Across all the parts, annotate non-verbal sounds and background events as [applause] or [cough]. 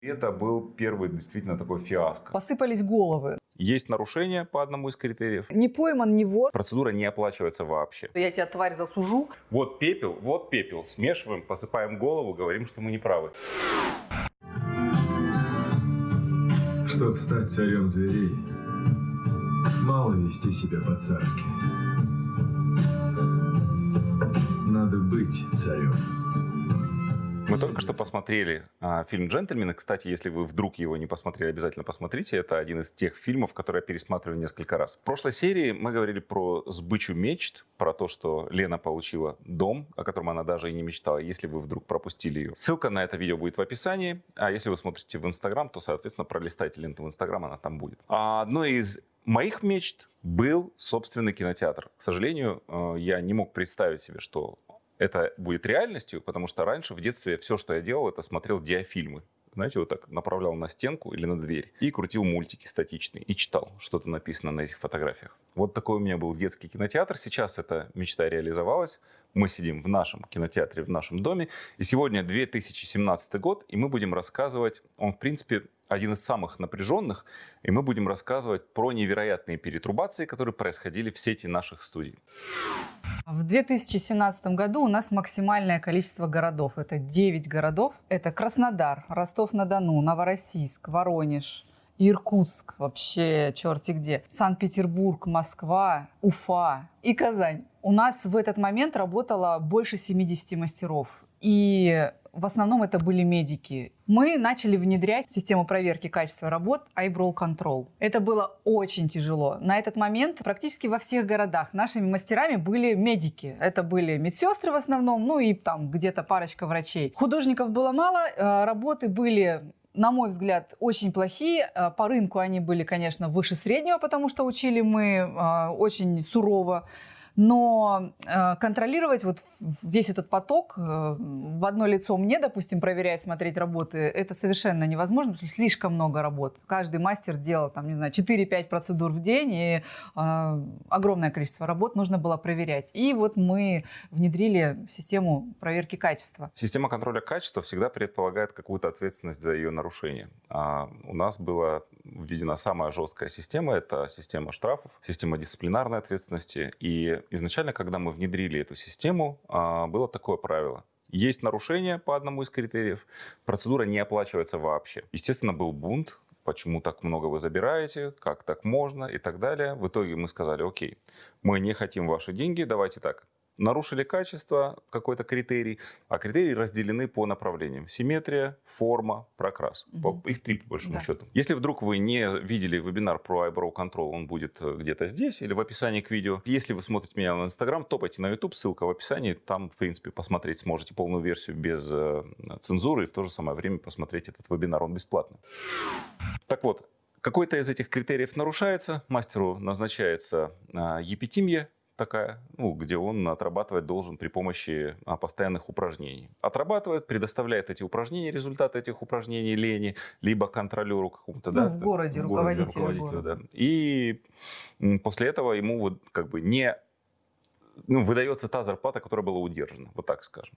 Это был первый действительно такой фиаско. Посыпались головы. Есть нарушение по одному из критериев. Не пойман, не вор. Процедура не оплачивается вообще. Я тебя, тварь, засужу. Вот пепел, вот пепел. Смешиваем, посыпаем голову, говорим, что мы не правы. Чтобы стать царем зверей, мало вести себя по-царски. Надо быть царем. Мы только что посмотрели а, фильм «Джентльмены». Кстати, если вы вдруг его не посмотрели, обязательно посмотрите. Это один из тех фильмов, которые я пересматриваю несколько раз. В прошлой серии мы говорили про сбычу мечт, про то, что Лена получила дом, о котором она даже и не мечтала, если вы вдруг пропустили ее. Ссылка на это видео будет в описании. А если вы смотрите в Инстаграм, то, соответственно, пролистайте ленту в Инстаграм, она там будет. А одной из моих мечт был собственный кинотеатр. К сожалению, э, я не мог представить себе, что это будет реальностью, потому что раньше в детстве все, что я делал, это смотрел диафильмы. Знаете, вот так направлял на стенку или на дверь и крутил мультики статичные и читал, что-то написано на этих фотографиях. Вот такой у меня был детский кинотеатр. Сейчас эта мечта реализовалась. Мы сидим в нашем кинотеатре, в нашем доме. И сегодня 2017 год, и мы будем рассказывать, он, в принципе, один из самых напряженных, и мы будем рассказывать про невероятные перетрубации, которые происходили в сети наших студий. В 2017 году у нас максимальное количество городов. Это 9 городов. Это Краснодар, Ростов-на-Дону, Новороссийск, Воронеж, Иркутск, вообще черти где, Санкт-Петербург, Москва, Уфа и Казань. У нас в этот момент работало больше 70 мастеров. И в основном это были медики. Мы начали внедрять систему проверки качества работ iBrow Control. Это было очень тяжело. На этот момент практически во всех городах нашими мастерами были медики. Это были медсестры в основном, ну и там где-то парочка врачей. Художников было мало, э, работы были на мой взгляд, очень плохие. Э, по рынку они были, конечно, выше среднего, потому что учили мы э, очень сурово но э, контролировать вот весь этот поток э, в одно лицо мне, допустим, проверять, смотреть работы, это совершенно невозможно, потому что слишком много работ. Каждый мастер делал, там, не знаю, 4-5 процедур в день, и э, огромное количество работ нужно было проверять. И вот мы внедрили систему проверки качества. Система контроля качества всегда предполагает какую-то ответственность за ее нарушение. А у нас была введена самая жесткая система, это система штрафов, система дисциплинарной ответственности, и изначально, когда мы внедрили эту систему, а, было такое правило. Есть нарушение по одному из критериев, процедура не оплачивается вообще. Естественно, был бунт, почему так много вы забираете, как так можно и так далее. В итоге мы сказали, окей, мы не хотим ваши деньги, давайте так, нарушили качество, какой-то критерий, а критерии разделены по направлениям. Симметрия, форма, прокрас. Угу. Их три, по большому да. счету. Если вдруг вы не видели вебинар про iBrow Control, он будет э, где-то здесь или в описании к видео. Если вы смотрите меня на Instagram, топайте на YouTube, ссылка в описании. Там, в принципе, посмотреть сможете полную версию без э, цензуры и в то же самое время посмотреть этот вебинар, он бесплатный. Так вот, какой-то из этих критериев нарушается, мастеру назначается э, епитимия, такая, ну, где он отрабатывать должен при помощи а, постоянных упражнений. Отрабатывает, предоставляет эти упражнения, результаты этих упражнений лени, либо контролеру какому-то, ну, да? в городе, в городе руководителю. руководителю да. И после этого ему вот как бы не ну, выдается та зарплата, которая была удержана, вот так скажем.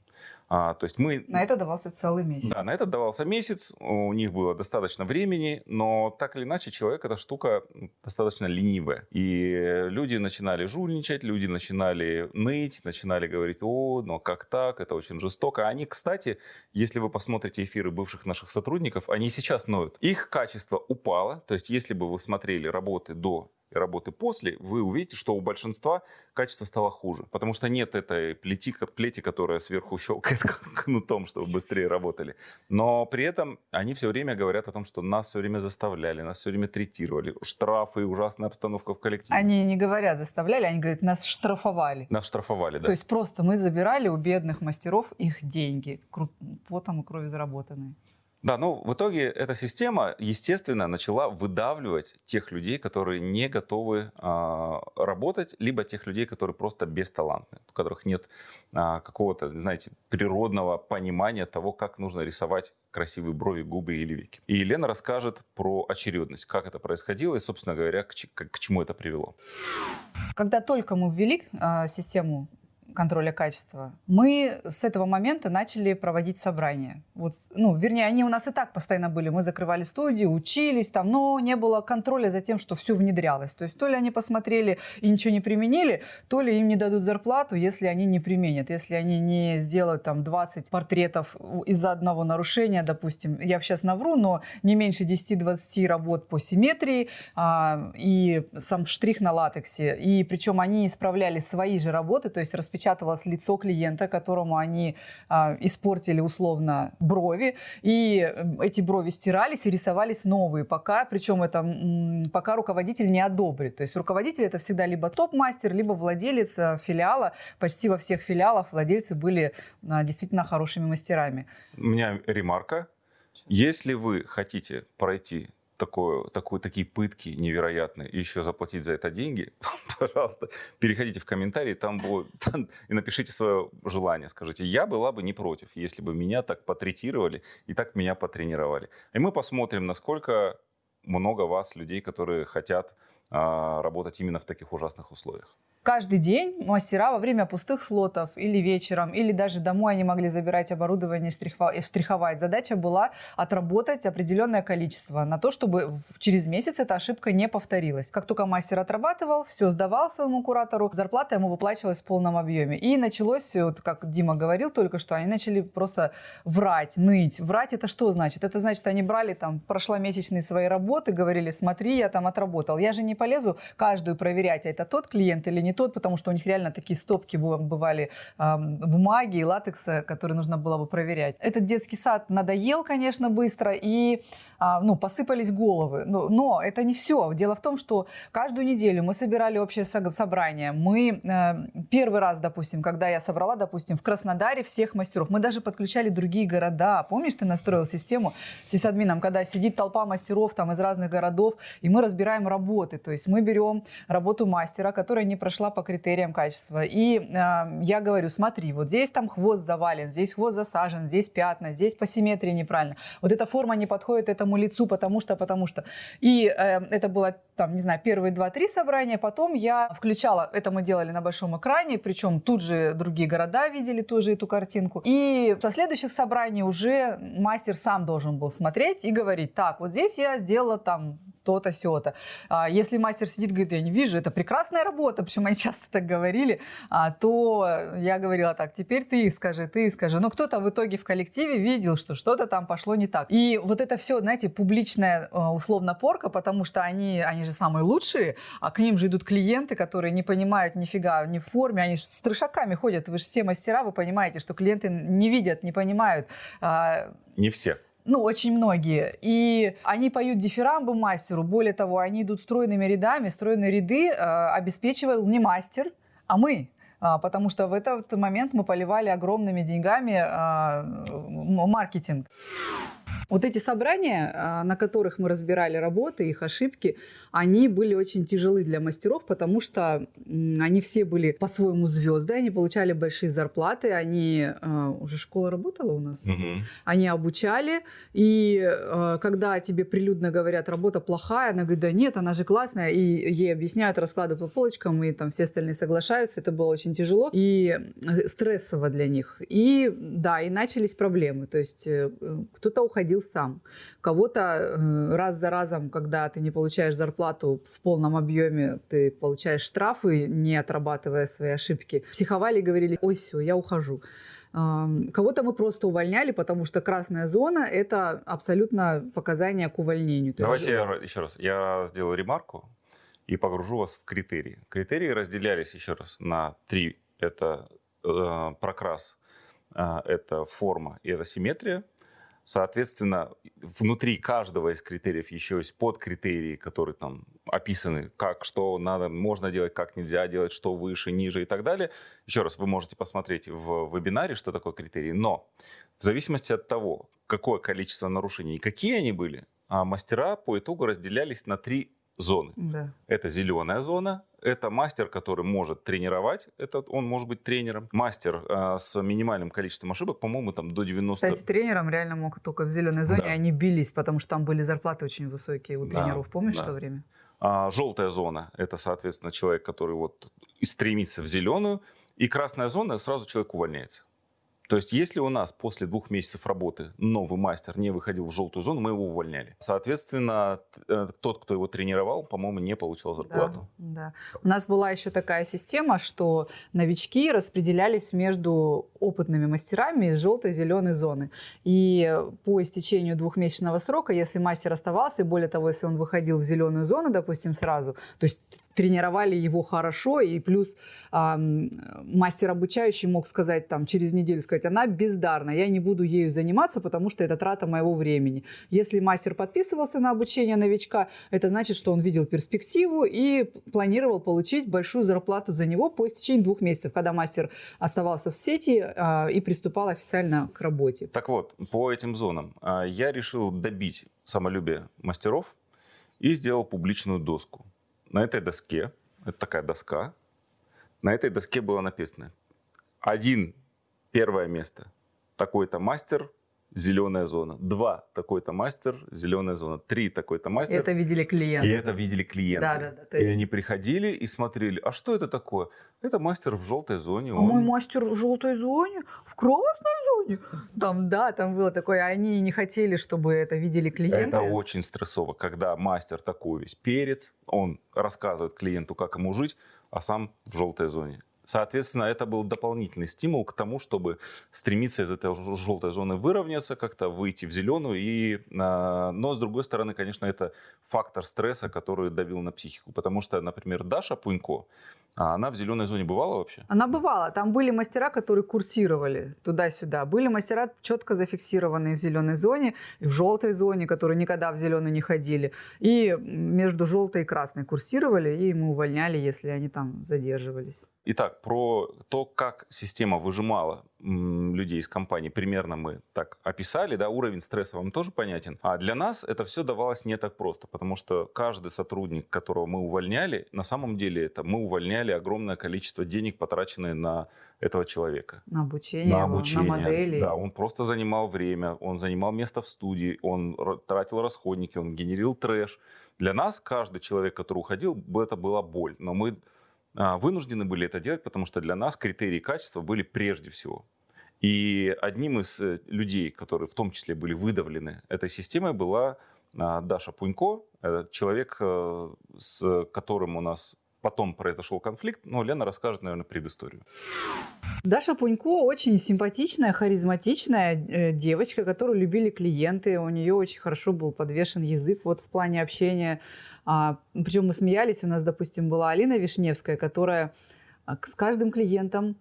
А, то есть мы... На это давался целый месяц. Да, на это давался месяц, у них было достаточно времени, но так или иначе человек эта штука достаточно ленивая. И люди начинали жульничать, люди начинали ныть, начинали говорить, о, но как так, это очень жестоко. Они, кстати, если вы посмотрите эфиры бывших наших сотрудников, они сейчас ноют. Их качество упало, то есть если бы вы смотрели работы до работы после, вы увидите, что у большинства качество стало хуже. Потому что нет этой плети, плети которая сверху [laughs] щелкает кнутом, чтобы быстрее работали. Но при этом они все время говорят о том, что нас все время заставляли, нас все время третировали. Штрафы, ужасная обстановка в коллективе. Они не говорят заставляли, они говорят, нас штрафовали. Нас штрафовали, да. То есть просто мы забирали у бедных мастеров их деньги, потом и крови заработанные. Да, ну в итоге эта система, естественно, начала выдавливать тех людей, которые не готовы э, работать, либо тех людей, которые просто бесталантны, у которых нет э, какого-то, знаете, природного понимания того, как нужно рисовать красивые брови, губы или веки. И Елена расскажет про очередность, как это происходило и, собственно говоря, к, к, к чему это привело. Когда только мы ввели э, систему контроля качества, мы с этого момента начали проводить собрания. Вот, ну, вернее, они у нас и так постоянно были. Мы закрывали студию, учились там, но не было контроля за тем, что все внедрялось. То есть то ли они посмотрели и ничего не применили, то ли им не дадут зарплату, если они не применят, если они не сделают там 20 портретов из-за одного нарушения, допустим. Я сейчас навру, но не меньше 10-20 работ по симметрии а, и сам штрих на латексе. И причем они исправляли свои же работы, то есть распечатывалось лицо клиента, которому они а, испортили условно брови, и эти брови стирались и рисовались новые, пока, причем это пока руководитель не одобрит. То есть руководитель это всегда либо топ-мастер, либо владелец а, филиала. Почти во всех филиалах владельцы были а, действительно хорошими мастерами. У меня ремарка. Если вы хотите пройти такое, такое, такие пытки невероятные, и еще заплатить за это деньги, [laughs] пожалуйста, переходите в комментарии там, будет, [laughs] там и напишите свое желание. Скажите, я была бы не против, если бы меня так потретировали и так меня потренировали. И мы посмотрим, насколько много вас, людей, которые хотят работать именно в таких ужасных условиях каждый день мастера во время пустых слотов или вечером, или даже домой они могли забирать оборудование и штриховать. Задача была отработать определенное количество на то, чтобы через месяц эта ошибка не повторилась. Как только мастер отрабатывал, все сдавал своему куратору, зарплата ему выплачивалась в полном объеме. И началось, вот как Дима говорил только что, они начали просто врать, ныть. Врать это что значит? Это значит, они брали там прошломесячные свои работы, говорили, смотри, я там отработал. Я же не полезу каждую проверять, а это тот клиент или не тот, потому что у них реально такие стопки бывали э, бумаги и латекса, которые нужно было бы проверять. Этот детский сад надоел, конечно, быстро, и э, ну, посыпались головы. Но, но это не все. Дело в том, что каждую неделю мы собирали общее собрание. Мы э, первый раз, допустим, когда я собрала, допустим, в Краснодаре всех мастеров, мы даже подключали другие города. Помнишь, ты настроил систему с сисадмином, когда сидит толпа мастеров там из разных городов, и мы разбираем работы. То есть мы берем работу мастера, которая не прошла шла по критериям качества. И э, я говорю, смотри, вот здесь там хвост завален, здесь хвост засажен, здесь пятна, здесь по симметрии неправильно. Вот эта форма не подходит этому лицу, потому что, потому что. И э, это было, там, не знаю, первые два-три собрания. Потом я включала, это мы делали на большом экране, причем тут же другие города видели тоже эту картинку. И со следующих собраний уже мастер сам должен был смотреть и говорить, так, вот здесь я сделала там то-то, сё-то. А, если мастер сидит, говорит, я не вижу, это прекрасная работа, [laughs] почему они часто так говорили, а, то я говорила так, теперь ты скажи, ты скажи. Но кто-то в итоге в коллективе видел, что что-то там пошло не так. И вот это все, знаете, публичная а, условно порка, потому что они, они же самые лучшие, а к ним же идут клиенты, которые не понимают нифига ни в форме, они с трешаками ходят. Вы же все мастера, вы понимаете, что клиенты не видят, не понимают. Не все ну, очень многие. И они поют дифирамбы мастеру. Более того, они идут стройными рядами. Стройные ряды э, обеспечивал не мастер, а мы. А, потому что в этот момент мы поливали огромными деньгами а, маркетинг. Вот эти собрания, а, на которых мы разбирали работы, их ошибки, они были очень тяжелы для мастеров, потому что они все были по-своему звезды, они получали большие зарплаты, они уже школа работала у нас, угу. они обучали, и когда тебе прилюдно говорят, работа плохая, она говорит, да нет, она же классная, и ей объясняют, раскладывают по полочкам, и там все остальные соглашаются, это было очень тяжело и э, стрессово для них. И да, и начались проблемы, то есть э, кто-то уходил сам. Кого-то э, раз за разом, когда ты не получаешь зарплату в полном объеме, ты получаешь штрафы, не отрабатывая свои ошибки. Психовали и говорили, ой, все, я ухожу. Кого-то мы просто увольняли, потому что красная зона – это абсолютно показание к увольнению. Давайте я, еще раз, я сделаю ремарку и погружу вас в критерии. Критерии разделялись еще раз на три. Это э, прокрас, э, это форма и это симметрия. Соответственно, внутри каждого из критериев еще есть подкритерии, которые там описаны, как, что надо, можно делать, как нельзя делать, что выше, ниже и так далее. Еще раз, вы можете посмотреть в вебинаре, что такое критерии. Но в зависимости от того, какое количество нарушений и какие они были, а мастера по итогу разделялись на три зоны. Да. Это зеленая зона, это мастер, который может тренировать, это он может быть тренером. Мастер э, с минимальным количеством ошибок, по-моему, там до 90... Кстати, тренером реально мог только в зеленой зоне, да. они бились, потому что там были зарплаты очень высокие у тренеров. Да, Помнишь да. то время? А, желтая зона – это, соответственно, человек, который вот стремится в зеленую, и красная зона, сразу человек увольняется. То есть, если у нас после двух месяцев работы новый мастер не выходил в желтую зону, мы его увольняли. Соответственно, э, тот, кто его тренировал, по-моему, не получал зарплату. Да, да. У нас была еще такая система, что новички распределялись между опытными мастерами из желтой и зеленой зоны. И по истечению двухмесячного срока, если мастер оставался, и более того, если он выходил в зеленую зону, допустим, сразу, то есть тренировали его хорошо, и плюс э, мастер обучающий мог сказать там через неделю, сказать, она бездарна, я не буду ею заниматься, потому что это трата моего времени. Если мастер подписывался на обучение новичка, это значит, что он видел перспективу и планировал получить большую зарплату за него по истечении двух месяцев, когда мастер оставался в сети э, и приступал официально к работе. Так вот, по этим зонам э, я решил добить самолюбие мастеров и сделал публичную доску на этой доске, это такая доска, на этой доске было написано один, первое место, такой-то мастер, зеленая зона. Два, такой-то мастер, зеленая зона. Три, такой-то мастер. Это видели клиенты. И это видели клиенты. Да, да, да. И они приходили и смотрели, а что это такое? Это мастер в желтой зоне. А он... мой мастер в желтой зоне, в красной зоне. Там, да, там было такое. Они не хотели, чтобы это видели клиенты. Это очень стрессово, когда мастер такой весь перец, он рассказывает клиенту, как ему жить, а сам в желтой зоне. Соответственно, это был дополнительный стимул к тому, чтобы стремиться из этой желтой зоны выровняться, как-то выйти в зеленую. И, а, но, с другой стороны, конечно, это фактор стресса, который давил на психику. Потому что, например, Даша Пунько, а она в зеленой зоне бывала вообще? Она бывала. Там были мастера, которые курсировали туда-сюда. Были мастера четко зафиксированные в зеленой зоне, и в желтой зоне, которые никогда в зеленую не ходили. И между желтой и красной курсировали, и мы увольняли, если они там задерживались. Итак, про то, как система выжимала людей из компании, примерно мы так описали, да, уровень стресса вам тоже понятен. А для нас это все давалось не так просто, потому что каждый сотрудник, которого мы увольняли, на самом деле это мы увольняли огромное количество денег, потраченное на этого человека. На обучение, на, обучение, на модели. Да, он просто занимал время, он занимал место в студии, он тратил расходники, он генерил трэш. Для нас каждый человек, который уходил, это была боль. Но мы вынуждены были это делать, потому что для нас критерии качества были прежде всего. И одним из э, людей, которые в том числе были выдавлены этой системой, была а, Даша Пунько, человек, э, с которым у нас потом произошел конфликт, но Лена расскажет, наверное, предысторию. Даша Пунько очень симпатичная, харизматичная э, девочка, которую любили клиенты. У нее очень хорошо был подвешен язык вот в плане общения. А, причем мы смеялись, у нас, допустим, была Алина Вишневская, которая а, с каждым клиентом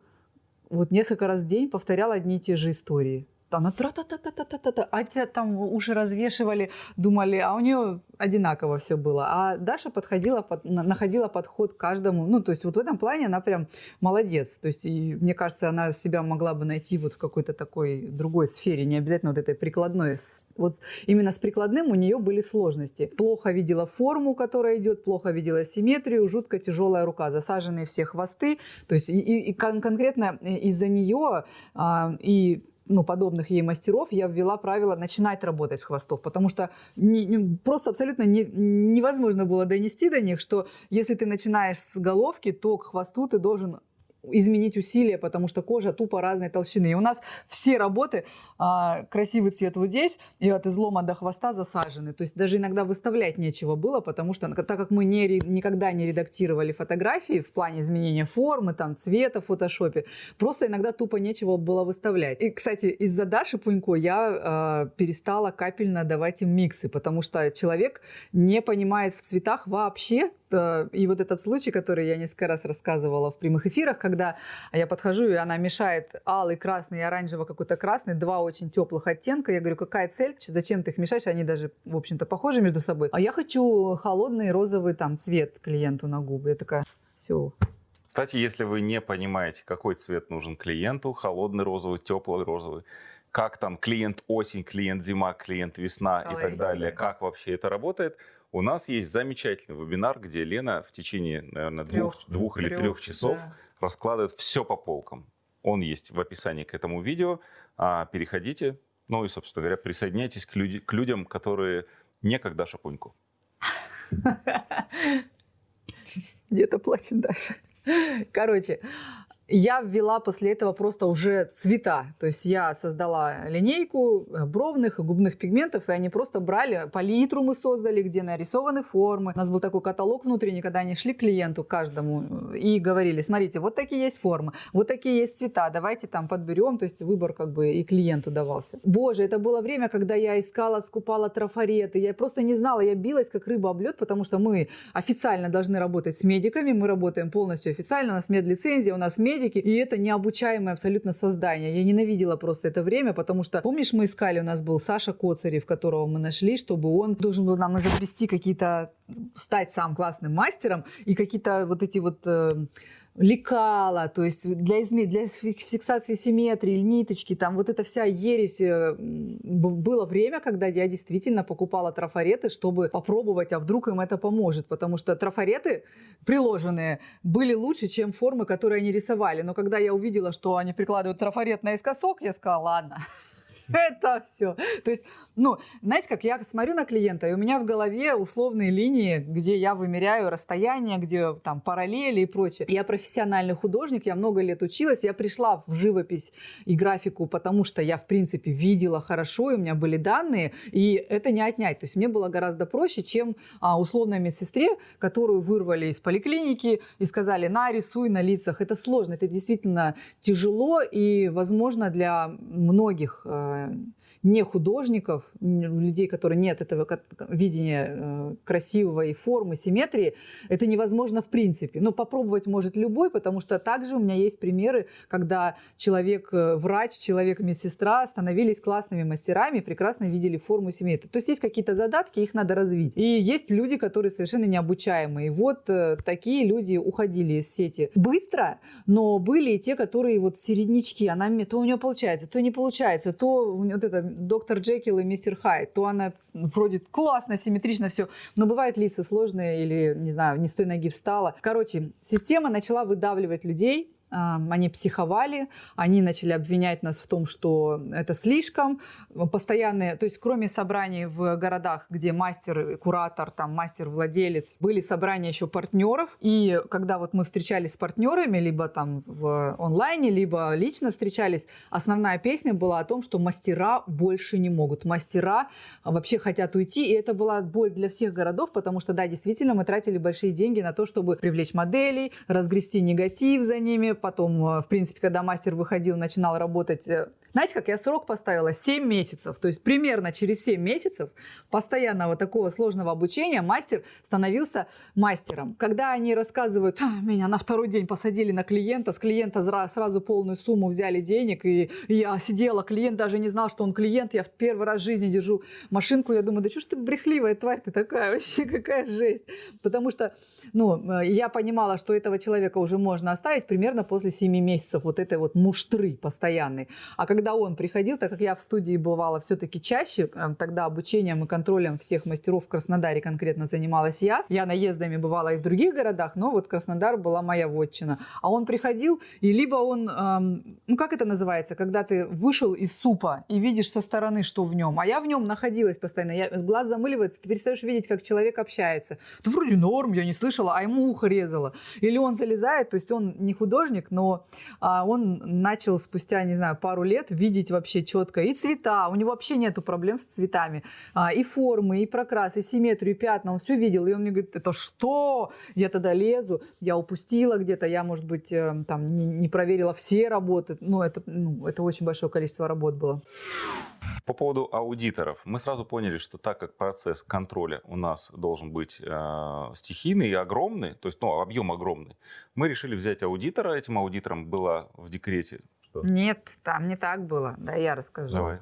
вот несколько раз в день повторяла одни и те же истории она тра-та-та-та-та-та-та, а те там уши развешивали, думали, а у нее одинаково все было. А Даша подходила, под, находила подход к каждому. Ну, то есть вот в этом плане она прям молодец. То есть, и, мне кажется, она себя могла бы найти вот в какой-то такой другой сфере, не обязательно вот этой прикладной. Вот именно с прикладным у нее были сложности. Плохо видела форму, которая идет, плохо видела симметрию, жутко тяжелая рука, засаженные все хвосты. То есть и, и, и конкретно из-за нее а, и ну, подобных ей мастеров, я ввела правило начинать работать с хвостов, потому что не, не, просто абсолютно не, невозможно было донести до них, что если ты начинаешь с головки, то к хвосту ты должен изменить усилия, потому что кожа тупо разной толщины. И у нас все работы, а, красивый цвет вот здесь, и от излома до хвоста засажены. То есть даже иногда выставлять нечего было, потому что так как мы не, никогда не редактировали фотографии в плане изменения формы, там, цвета в фотошопе, просто иногда тупо нечего было выставлять. И, кстати, из-за Даши Пунько я э, перестала капельно давать им миксы, потому что человек не понимает в цветах вообще, и вот этот случай, который я несколько раз рассказывала в прямых эфирах, когда я подхожу, и она мешает алый, красный и оранжево какой-то красный, два очень теплых оттенка. Я говорю, какая цель, зачем ты их мешаешь? Они даже, в общем-то, похожи между собой. А я хочу холодный розовый там цвет клиенту на губы. Я такая, все, кстати, если вы не понимаете, какой цвет нужен клиенту, холодный розовый, теплый розовый, как там клиент осень, клиент зима, клиент весна и так далее, как вообще это работает, у нас есть замечательный вебинар, где Лена в течение, наверное, двух, трех, двух или трех, трех часов да. раскладывает все по полкам. Он есть в описании к этому видео. А, переходите, ну и, собственно говоря, присоединяйтесь к, люди, к людям, которые не как Даша. Где-то плачет Даша. Короче, Я ввела после этого просто уже цвета. То есть я создала линейку э, бровных и губных пигментов, и они просто брали, палитру мы создали, где нарисованы формы. У нас был такой каталог внутренний, когда они шли к клиенту каждому э, и говорили, смотрите, вот такие есть формы, вот такие есть цвета, давайте там подберем. То есть выбор как бы и клиенту давался. Боже, это было время, когда я искала, скупала трафареты. Я просто не знала, я билась как рыба об лед, потому что мы официально должны работать с медиками, мы работаем полностью официально, у нас медлицензия, у нас медики, и это необучаемое абсолютно создание. Я ненавидела просто это время, потому что, помнишь, мы искали, у нас был Саша Коцарев, которого мы нашли, чтобы он должен был нам изобрести какие-то, стать сам классным мастером, и какие-то вот эти вот э, лекала, то есть для, изме... для фиксации симметрии, ниточки, там вот эта вся ересь. Э, было время, когда я действительно покупала трафареты, чтобы попробовать, а вдруг им это поможет, потому что трафареты приложенные были лучше, чем формы, которые они рисовали. Но когда я увидела, что они прикладывают трафарет наискосок, я сказала, ладно, [laughs] это все. То есть, ну, знаете, как я смотрю на клиента, и у меня в голове условные линии, где я вымеряю расстояние, где там параллели и прочее. Я профессиональный художник, я много лет училась, я пришла в живопись и графику, потому что я, в принципе, видела хорошо, и у меня были данные, и это не отнять. То есть мне было гораздо проще, чем а, условной медсестре, которую вырвали из поликлиники и сказали, на, рисуй на лицах. Это сложно, это действительно тяжело, и, возможно, для многих э, euh, не художников, людей, которые нет этого видения э, красивого и формы, симметрии, это невозможно в принципе. Но попробовать может любой, потому что также у меня есть примеры, когда человек-врач, э, человек-медсестра становились классными мастерами, прекрасно видели форму симметрии. То есть есть какие-то задатки, их надо развить. И есть люди, которые совершенно необучаемые. Вот э, такие люди уходили из сети быстро, но были и те, которые вот середнячки, она то у нее получается, то не получается, то вот это доктор Джекил и мистер Хайд, то она вроде классно, симметрично все, но бывает лица сложные или, не знаю, не с той ноги встала. Короче, система начала выдавливать людей, они психовали, они начали обвинять нас в том, что это слишком. Постоянные, то есть кроме собраний в городах, где мастер, куратор, там мастер-владелец, были собрания еще партнеров. И когда вот мы встречались с партнерами, либо там в онлайне, либо лично встречались, основная песня была о том, что мастера больше не могут. Мастера вообще хотят уйти, и это была боль для всех городов, потому что, да, действительно, мы тратили большие деньги на то, чтобы привлечь моделей, разгрести негатив за ними, потом, э, в принципе, когда мастер выходил, начинал работать э, знаете, как я срок поставила? 7 месяцев. То есть примерно через 7 месяцев постоянного такого сложного обучения мастер становился мастером. Когда они рассказывают, а, меня на второй день посадили на клиента, с клиента сразу полную сумму взяли денег, и я сидела, клиент даже не знал, что он клиент, я в первый раз в жизни держу машинку, я думаю, да что ж ты брехливая тварь ты такая, вообще [laughs] какая жесть. Потому что, ну, э, я понимала, что этого человека уже можно оставить примерно после 7 месяцев вот этой вот муштры постоянной. А когда когда он приходил, так как я в студии бывала все-таки чаще, э, тогда обучением и контролем всех мастеров в Краснодаре конкретно занималась я. Я наездами бывала и в других городах, но вот Краснодар была моя вотчина. А он приходил, и либо он, эм, ну как это называется, когда ты вышел из супа и видишь со стороны, что в нем, а я в нем находилась постоянно, я, глаз замыливается, ты перестаешь видеть, как человек общается. Да вроде норм, я не слышала, а ему ухо резало. Или он залезает, то есть он не художник, но а, он начал спустя, не знаю, пару лет видеть вообще четко и цвета, у него вообще нету проблем с цветами, а, и формы, и прокрас, и симметрию, и пятна, он все видел, и он мне говорит, это что? Я тогда лезу, я упустила где-то, я, может быть, э, там не, не проверила все работы, ну это, ну, это очень большое количество работ было. По поводу аудиторов. Мы сразу поняли, что так как процесс контроля у нас должен быть э, стихийный и огромный, то есть ну, объем огромный, мы решили взять аудитора. Этим аудитором было в декрете что? Нет, там не так было. Да, я расскажу. Давай.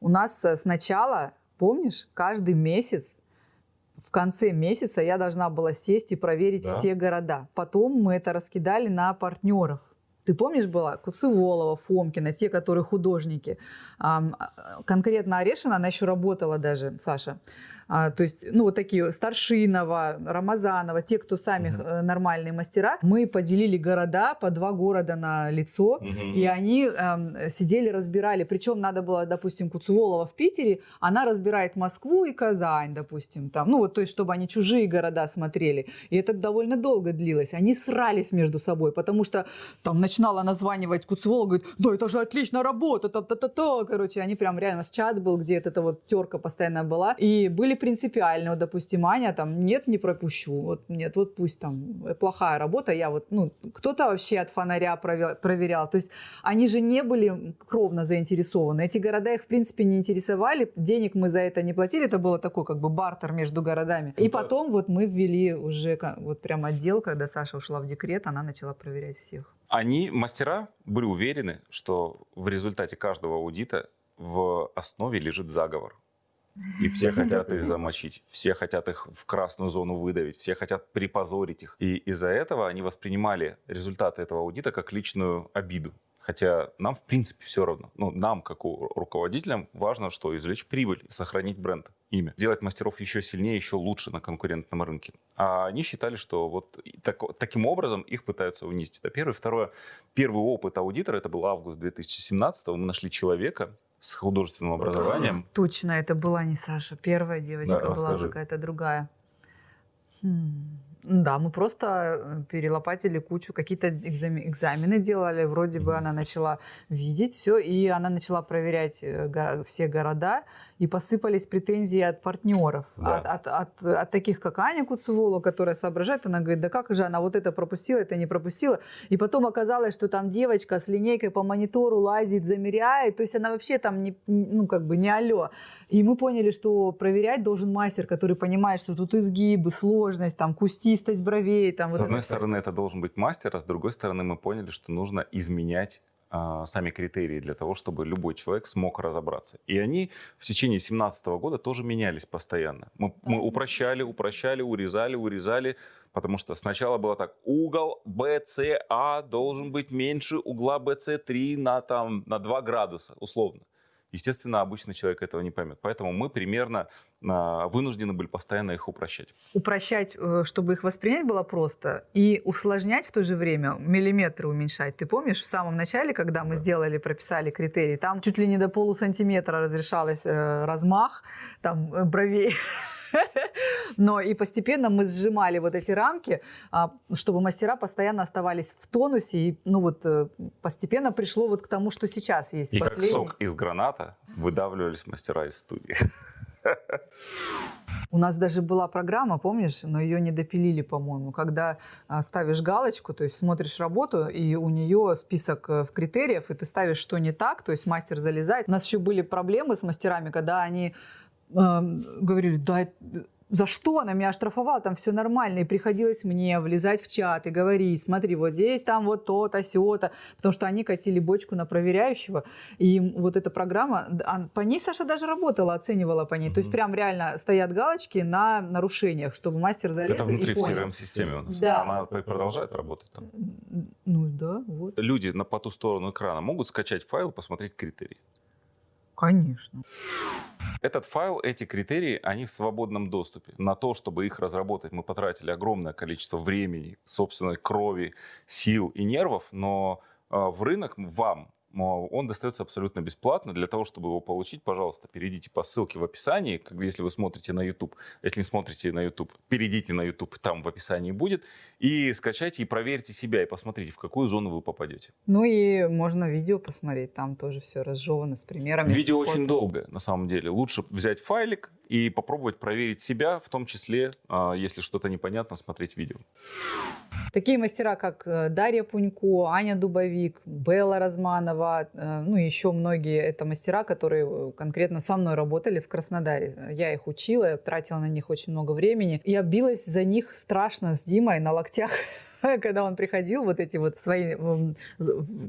У нас э, сначала, помнишь, каждый месяц в конце месяца я должна была сесть и проверить да. все города. Потом мы это раскидали на партнеров. Ты помнишь, была Куцеволова, Фомкина, те, которые художники. А, конкретно Орешина, она еще работала даже, Саша. А, то есть, ну, вот такие Старшинова, Рамазанова, те, кто сами э, нормальные мастера, мы поделили города по два города на лицо, Мгм. и они эм, сидели, разбирали. Причем надо было, допустим, Куцеволова в Питере, она разбирает Москву и Казань, допустим, там. Ну вот, то есть, чтобы они чужие города смотрели. И это довольно долго длилось. Они срались между собой, потому что там начинала названивать Куцеволова, говорит, да это же отличная работа, та-та-та-та. Короче, они прям реально, у нас чат был, где эта вот терка постоянно была. И были принципиальны. Вот, допустим, Аня там, нет, не пропущу. Вот нет, вот пусть там э, плохая работа, я вот, ну, кто-то вообще от фонаря прове- проверял. То есть они же не были кровно заинтересованы. Эти города их, в принципе, не интересовали. Денег мы за это не платили. Это было такой как бы бартер между городами. И Ну потом вот мы ввели уже вот прям отдел, когда Саша ушла в декрет, она начала проверять всех. Они, мастера, были уверены, что в результате каждого аудита в основе лежит заговор. И все хотят их замочить, все хотят их в красную зону выдавить, все хотят припозорить их. И из-за этого они воспринимали результаты этого аудита как личную обиду. Хотя нам, в принципе, все равно. Ну, нам, как у руководителям, важно, что извлечь прибыль и сохранить бренд, имя. Сделать мастеров еще сильнее, еще лучше на конкурентном рынке. А они считали, что вот так- таким образом их пытаются унизить. Это первое. Второе. Первый опыт аудитора, это был август 2017 мы нашли человека с художественным образованием. [clears throat] Точно, это была не Саша. Первая девочка Да, была какая-то другая. Хм. Да, мы просто э, перелопатили кучу, какие-то экзаме- экзамены делали, вроде бы Мгм. она начала видеть все, и она начала проверять э, го- все города, и посыпались претензии от партнеров, Да. от, от- от- от таких, как Аня Куцевола, которая соображает, она говорит, да как же она вот это пропустила, это не пропустила, и потом оказалось, что там девочка с линейкой по монитору лазит, замеряет, то есть она вообще там, не, ну как бы не алло, и мы поняли, что проверять должен мастер, который понимает, что тут изгибы, сложность, там, кустистость бровей. Там, вот С это одной всё. стороны, это должен быть мастер, а с другой стороны, мы поняли, что нужно изменять а, сами критерии для того, чтобы любой человек смог разобраться. И они в течение 2017 года тоже менялись постоянно. Мы, мы упрощали, упрощали, урезали, урезали, потому что сначала было так, угол BCA должен быть меньше угла BC3 на, там, на 2 градуса, условно. Естественно, обычный человек этого не поймет. Поэтому мы примерно а, вынуждены были постоянно их упрощать. Упрощать, э, чтобы их воспринять было просто, и усложнять в то же время, миллиметры уменьшать. Ты помнишь, в самом начале, когда мы сделали, прописали критерии, там чуть ли не до полусантиметра разрешалось э, размах там, э, бровей. [laughs] [laughs] Но и постепенно мы сжимали вот эти рамки, а, чтобы мастера постоянно оставались в тонусе. И ну вот э, постепенно пришло вот к тому, что сейчас есть. И как Последний. сок из граната выдавливались мастера из студии. У нас даже была программа, помнишь, но ее не допилили, по-моему, когда а, ставишь галочку, то есть смотришь работу, и у нее список э, в критериев, и ты ставишь, что не так, то есть мастер залезает. У нас еще были проблемы с мастерами, когда они говорили, да, это- за что она меня оштрафовала, там все нормально, и приходилось мне влезать в чат и говорить, смотри, вот здесь там вот то-то, сё-то, потому что они катили бочку на проверяющего, и вот эта программа, по ней Саша даже работала, оценивала по ней, то есть прям реально стоят галочки на нарушениях, чтобы мастер залез Это и внутри в понял. CRM-системе у нас. Да. Она пр- продолжает работать там. Ну да, вот, Люди на по ту сторону экрана могут скачать файл, посмотреть критерии. Конечно. Этот файл, эти критерии, они в свободном доступе. На то, чтобы их разработать, мы потратили огромное количество времени, собственной крови, сил и нервов, но э, в рынок вам он достается абсолютно бесплатно. Для того, чтобы его получить, пожалуйста, перейдите по ссылке в описании, как- если вы смотрите на YouTube. Если не смотрите на YouTube, перейдите на YouTube, там в описании будет, и скачайте и проверьте себя, и посмотрите, в какую зону вы попадете. Ну и можно видео посмотреть, там тоже все разжевано с примерами. с Видео фото. очень долгое, на самом деле. Лучше взять файлик и попробовать проверить себя, в том числе, а, если что-то непонятно, смотреть видео. Такие мастера, как э, Дарья Пунько, Аня Дубовик, Белла Разманова, э, ну еще многие, это мастера, которые э, конкретно со мной работали в Краснодаре. Я их учила, я тратила на них очень много времени. Я билась за них страшно с Димой на локтях. [laughs] [laughs] когда он приходил, вот эти вот свои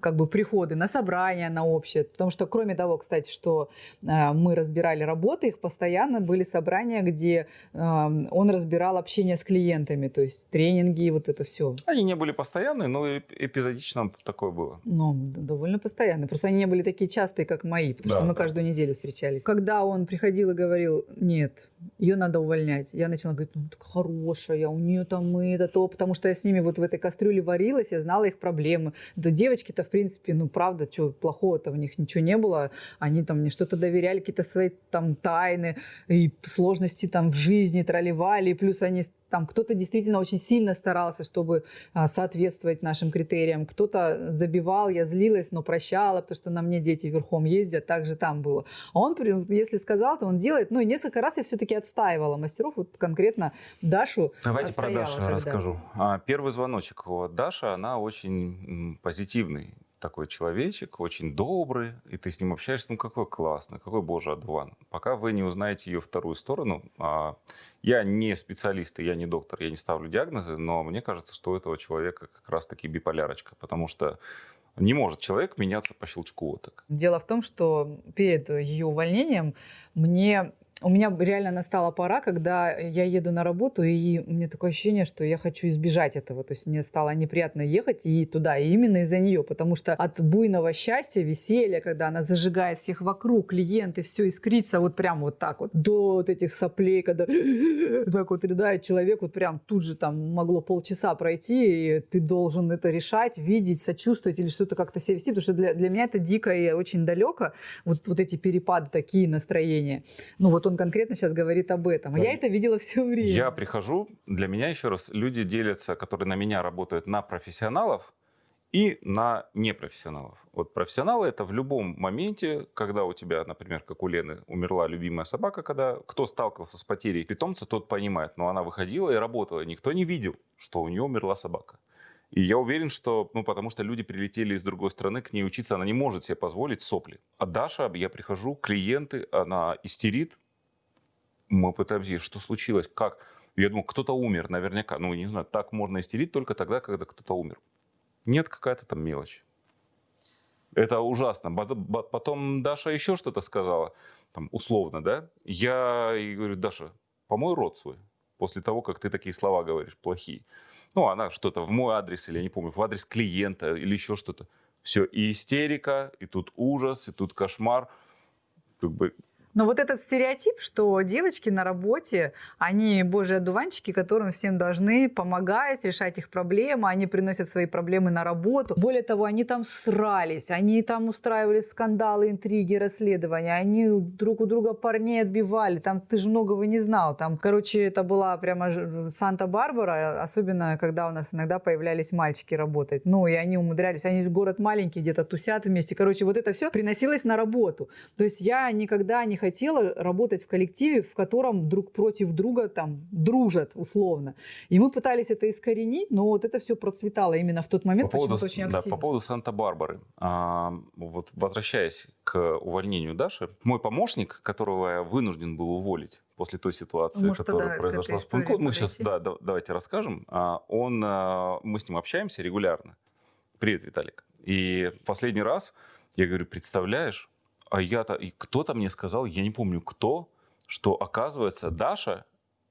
как бы приходы на собрания, на общее. Потому что, кроме того, кстати, что э, мы разбирали работы, их постоянно были собрания, где он разбирал общение с клиентами, то есть тренинги, вот это все. Они не были постоянные, но эп- эпизодично такое было. Ну, довольно постоянно. Просто они не были такие частые, как мои, потому Да, что мы да. каждую неделю встречались. Когда он приходил и говорил, нет, ее надо увольнять, я начала говорить, ну, так хорошая, у нее там и это то, потому что я с ними вот в этой кастрюле варилась, я знала их проблемы. Да девочки-то, в принципе, ну, правда, что плохого-то в них ничего не было. Они там мне что-то доверяли, какие-то свои там тайны и сложности там в жизни тролливали, и плюс они там кто-то действительно очень сильно старался, чтобы а, соответствовать нашим критериям. Кто-то забивал, я злилась, но прощала, потому что на мне дети верхом ездят, так же там было. А он, если сказал, то он делает. Ну и несколько раз я все-таки отстаивала мастеров, вот конкретно Дашу. Давайте про Дашу тогда. расскажу. А, Первый звоночек. Даша, она очень позитивный такой человечек, очень добрый, и ты с ним общаешься, ну какой классный, какой боже одуван. Пока вы не узнаете ее вторую сторону, а, я не специалист, и я не доктор, я не ставлю диагнозы, но мне кажется, что у этого человека как раз-таки биполярочка, потому что не может человек меняться по щелчку вот так. Дело в том, что перед ее увольнением мне у меня реально настала пора, когда я еду на работу, и у меня такое ощущение, что я хочу избежать этого. То есть мне стало неприятно ехать и туда, и именно из-за нее, потому что от буйного счастья, веселья, когда она зажигает всех вокруг, клиенты, все искрится вот прям вот так вот, до вот этих соплей, когда [laughs] так вот рыдает человек, вот прям тут же там могло полчаса пройти, и ты должен это решать, видеть, сочувствовать или что-то как-то себя вести, потому что для, для меня это дико и очень далеко, вот, вот эти перепады, такие настроения. Ну вот он конкретно сейчас говорит об этом. А Да. я это видела все время. Я прихожу, для меня еще раз, люди делятся, которые на меня работают, на профессионалов и на непрофессионалов. Вот профессионалы это в любом моменте, когда у тебя, например, как у Лены, умерла любимая собака, когда кто сталкивался с потерей питомца, тот понимает, но она выходила и работала, никто не видел, что у нее умерла собака. И я уверен, что, ну, потому что люди прилетели из другой страны, к ней учиться, она не может себе позволить сопли. А Даша, я прихожу, клиенты, она истерит, мы пытаемся, что случилось, как? Я думаю, кто-то умер наверняка. Ну, не знаю, так можно истерить только тогда, когда кто-то умер. Нет, какая-то там мелочь. Это ужасно. Потом Даша еще что-то сказала, там, условно, да? Я ей говорю, Даша, помой рот свой после того, как ты такие слова говоришь, плохие. Ну, она что-то в мой адрес, или я не помню, в адрес клиента, или еще что-то. Все, и истерика, и тут ужас, и тут кошмар. Как бы Но вот этот стереотип, что девочки на работе, они божьи одуванчики, которым всем должны помогать, решать их проблемы, они приносят свои проблемы на работу. Более того, они там срались, они там устраивали скандалы, интриги, расследования, они друг у друга парней отбивали, там ты же многого не знал. Там, короче, это была прямо Санта-Барбара, особенно когда у нас иногда появлялись мальчики работать. Ну, и они умудрялись, они город маленький, где-то тусят вместе. Короче, вот это все приносилось на работу. То есть я никогда не хотела работать в коллективе, в котором друг против друга там дружат условно. И мы пытались это искоренить, но вот это все процветало именно в тот момент по поводу, очень да, активно. по поводу Санта-Барбары. А, вот возвращаясь к увольнению Даши, мой помощник, которого я вынужден был уволить после той ситуации, Может, которая тогда произошла с Пунко, истории мы сейчас да, да, давайте расскажем. А, он, а, мы с ним общаемся регулярно. Привет, Виталик. И последний раз я говорю, представляешь, а я-то, и кто-то мне сказал, я не помню кто, что оказывается Даша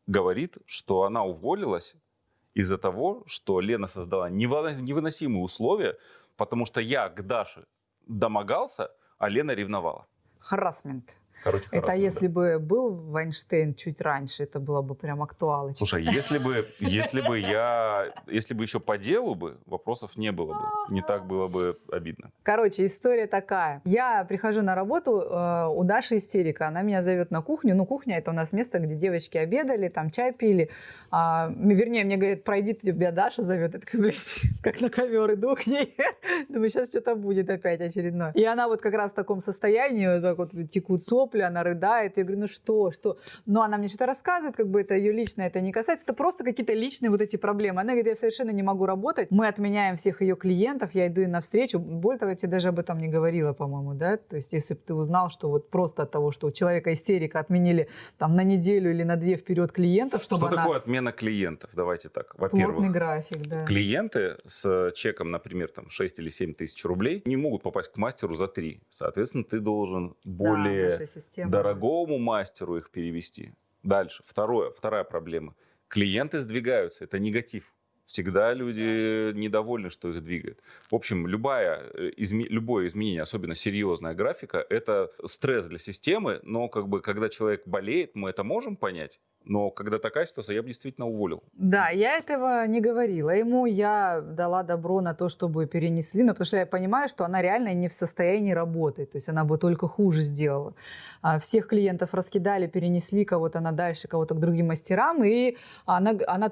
говорит, что она уволилась из-за того, что Лена создала невыносимые условия, потому что я к Даше домогался, а Лена ревновала. Харасмент. Короче, Это харассмент, если да. бы был Вайнштейн чуть раньше, это было бы прям актуалочка. Слушай, если бы, если бы я, если бы еще по делу бы, вопросов не было бы, не так было бы обидно. Короче, история такая. Я прихожу на работу, э, у Даши истерика. Она меня зовет на кухню. Ну, кухня это у нас место, где девочки обедали, там чай пили. А, вернее, мне говорят, пройди, тебя Даша зовет. Я такая, блядь, [laughs] как на ковер иду к ней. [laughs] Думаю, сейчас что-то будет опять очередное. И она вот как раз в таком состоянии, вот так вот текут сопли, вопли, она рыдает. Я говорю, ну что, что? Но она мне что-то рассказывает, как бы это ее личное, это не касается. Это просто какие-то личные вот эти проблемы. Она говорит, я совершенно не могу работать. Мы отменяем всех ее клиентов, я иду ей навстречу. Более того, я тебе даже об этом не говорила, по-моему, да? То есть если бы ты узнал, что вот просто от того, что у человека истерика отменили там на неделю или на две вперед клиентов, чтобы Что она... такое отмена клиентов? Давайте так. Плотный Во-первых, график, да. клиенты с чеком, например, там 6 или 7 тысяч рублей не могут попасть к мастеру за 3. Соответственно, ты должен Да, более наша система. дорогому мастеру их перевести. Дальше. Второе, вторая проблема. Клиенты сдвигаются. Это негатив. Всегда люди недовольны, что их двигает. В общем, любая, э, изме- любое изменение, особенно серьезная графика, это стресс для системы, но как бы, когда человек болеет, мы это можем понять, но когда такая ситуация, я бы действительно уволил. Да, я этого не говорила. Ему я дала добро на то, чтобы перенесли, но потому что я понимаю, что она реально не в состоянии работать. То есть она бы только хуже сделала. А, Всех клиентов раскидали, перенесли кого-то на дальше, кого-то к другим мастерам. И она, она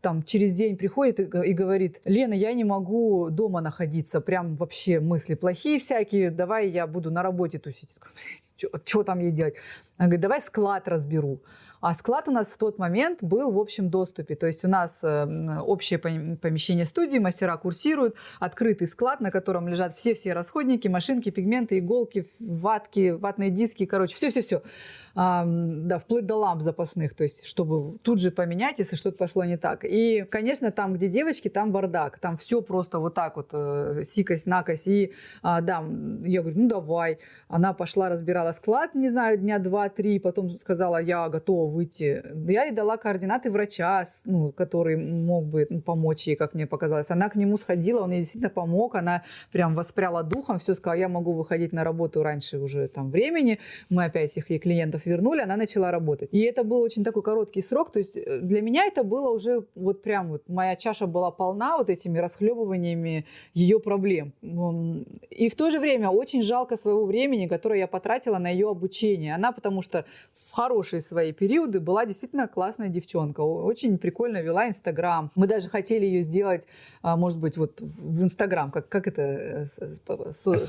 там через день приходит и, говорит, Лена, я не могу дома находиться, прям вообще мысли плохие всякие, давай я буду на работе тусить. Что там ей делать? Она говорит, давай склад разберу. А склад у нас в тот момент был в общем доступе. То есть у нас э, м, общее пом- помещение студии, мастера курсируют, открытый склад, на котором лежат все-все расходники, машинки, пигменты, иголки, ватки, ватные диски, короче, все-все-все. Да, вплоть до ламп запасных, то есть чтобы тут же поменять, если что-то пошло не так. И, конечно, там, где девочки, там бардак, там все просто вот так вот, э, сикость, накость. И, а, да, я говорю, ну давай. Она пошла, разбирала склад, не знаю, дня два-три, потом сказала, я готова выйти. Я ей дала координаты врача, ну, который мог бы ну, помочь ей, как мне показалось. Она к нему сходила, он ей действительно помог, она прям воспряла духом, все сказала, я могу выходить на работу раньше уже там времени. Мы опять всех ей клиентов вернули, она начала работать. И это был очень такой короткий срок, то есть э, для меня это было уже вот прям вот, моя чаша была полна вот этими расхлебываниями ее проблем. И в то же время очень жалко своего времени, которое я потратила на ее обучение. Она, потому что в хорошие свои периоды была действительно классная девчонка, очень прикольно вела Инстаграм. Мы даже хотели ее сделать, а, может быть, вот в Инстаграм, как, как это, э, со-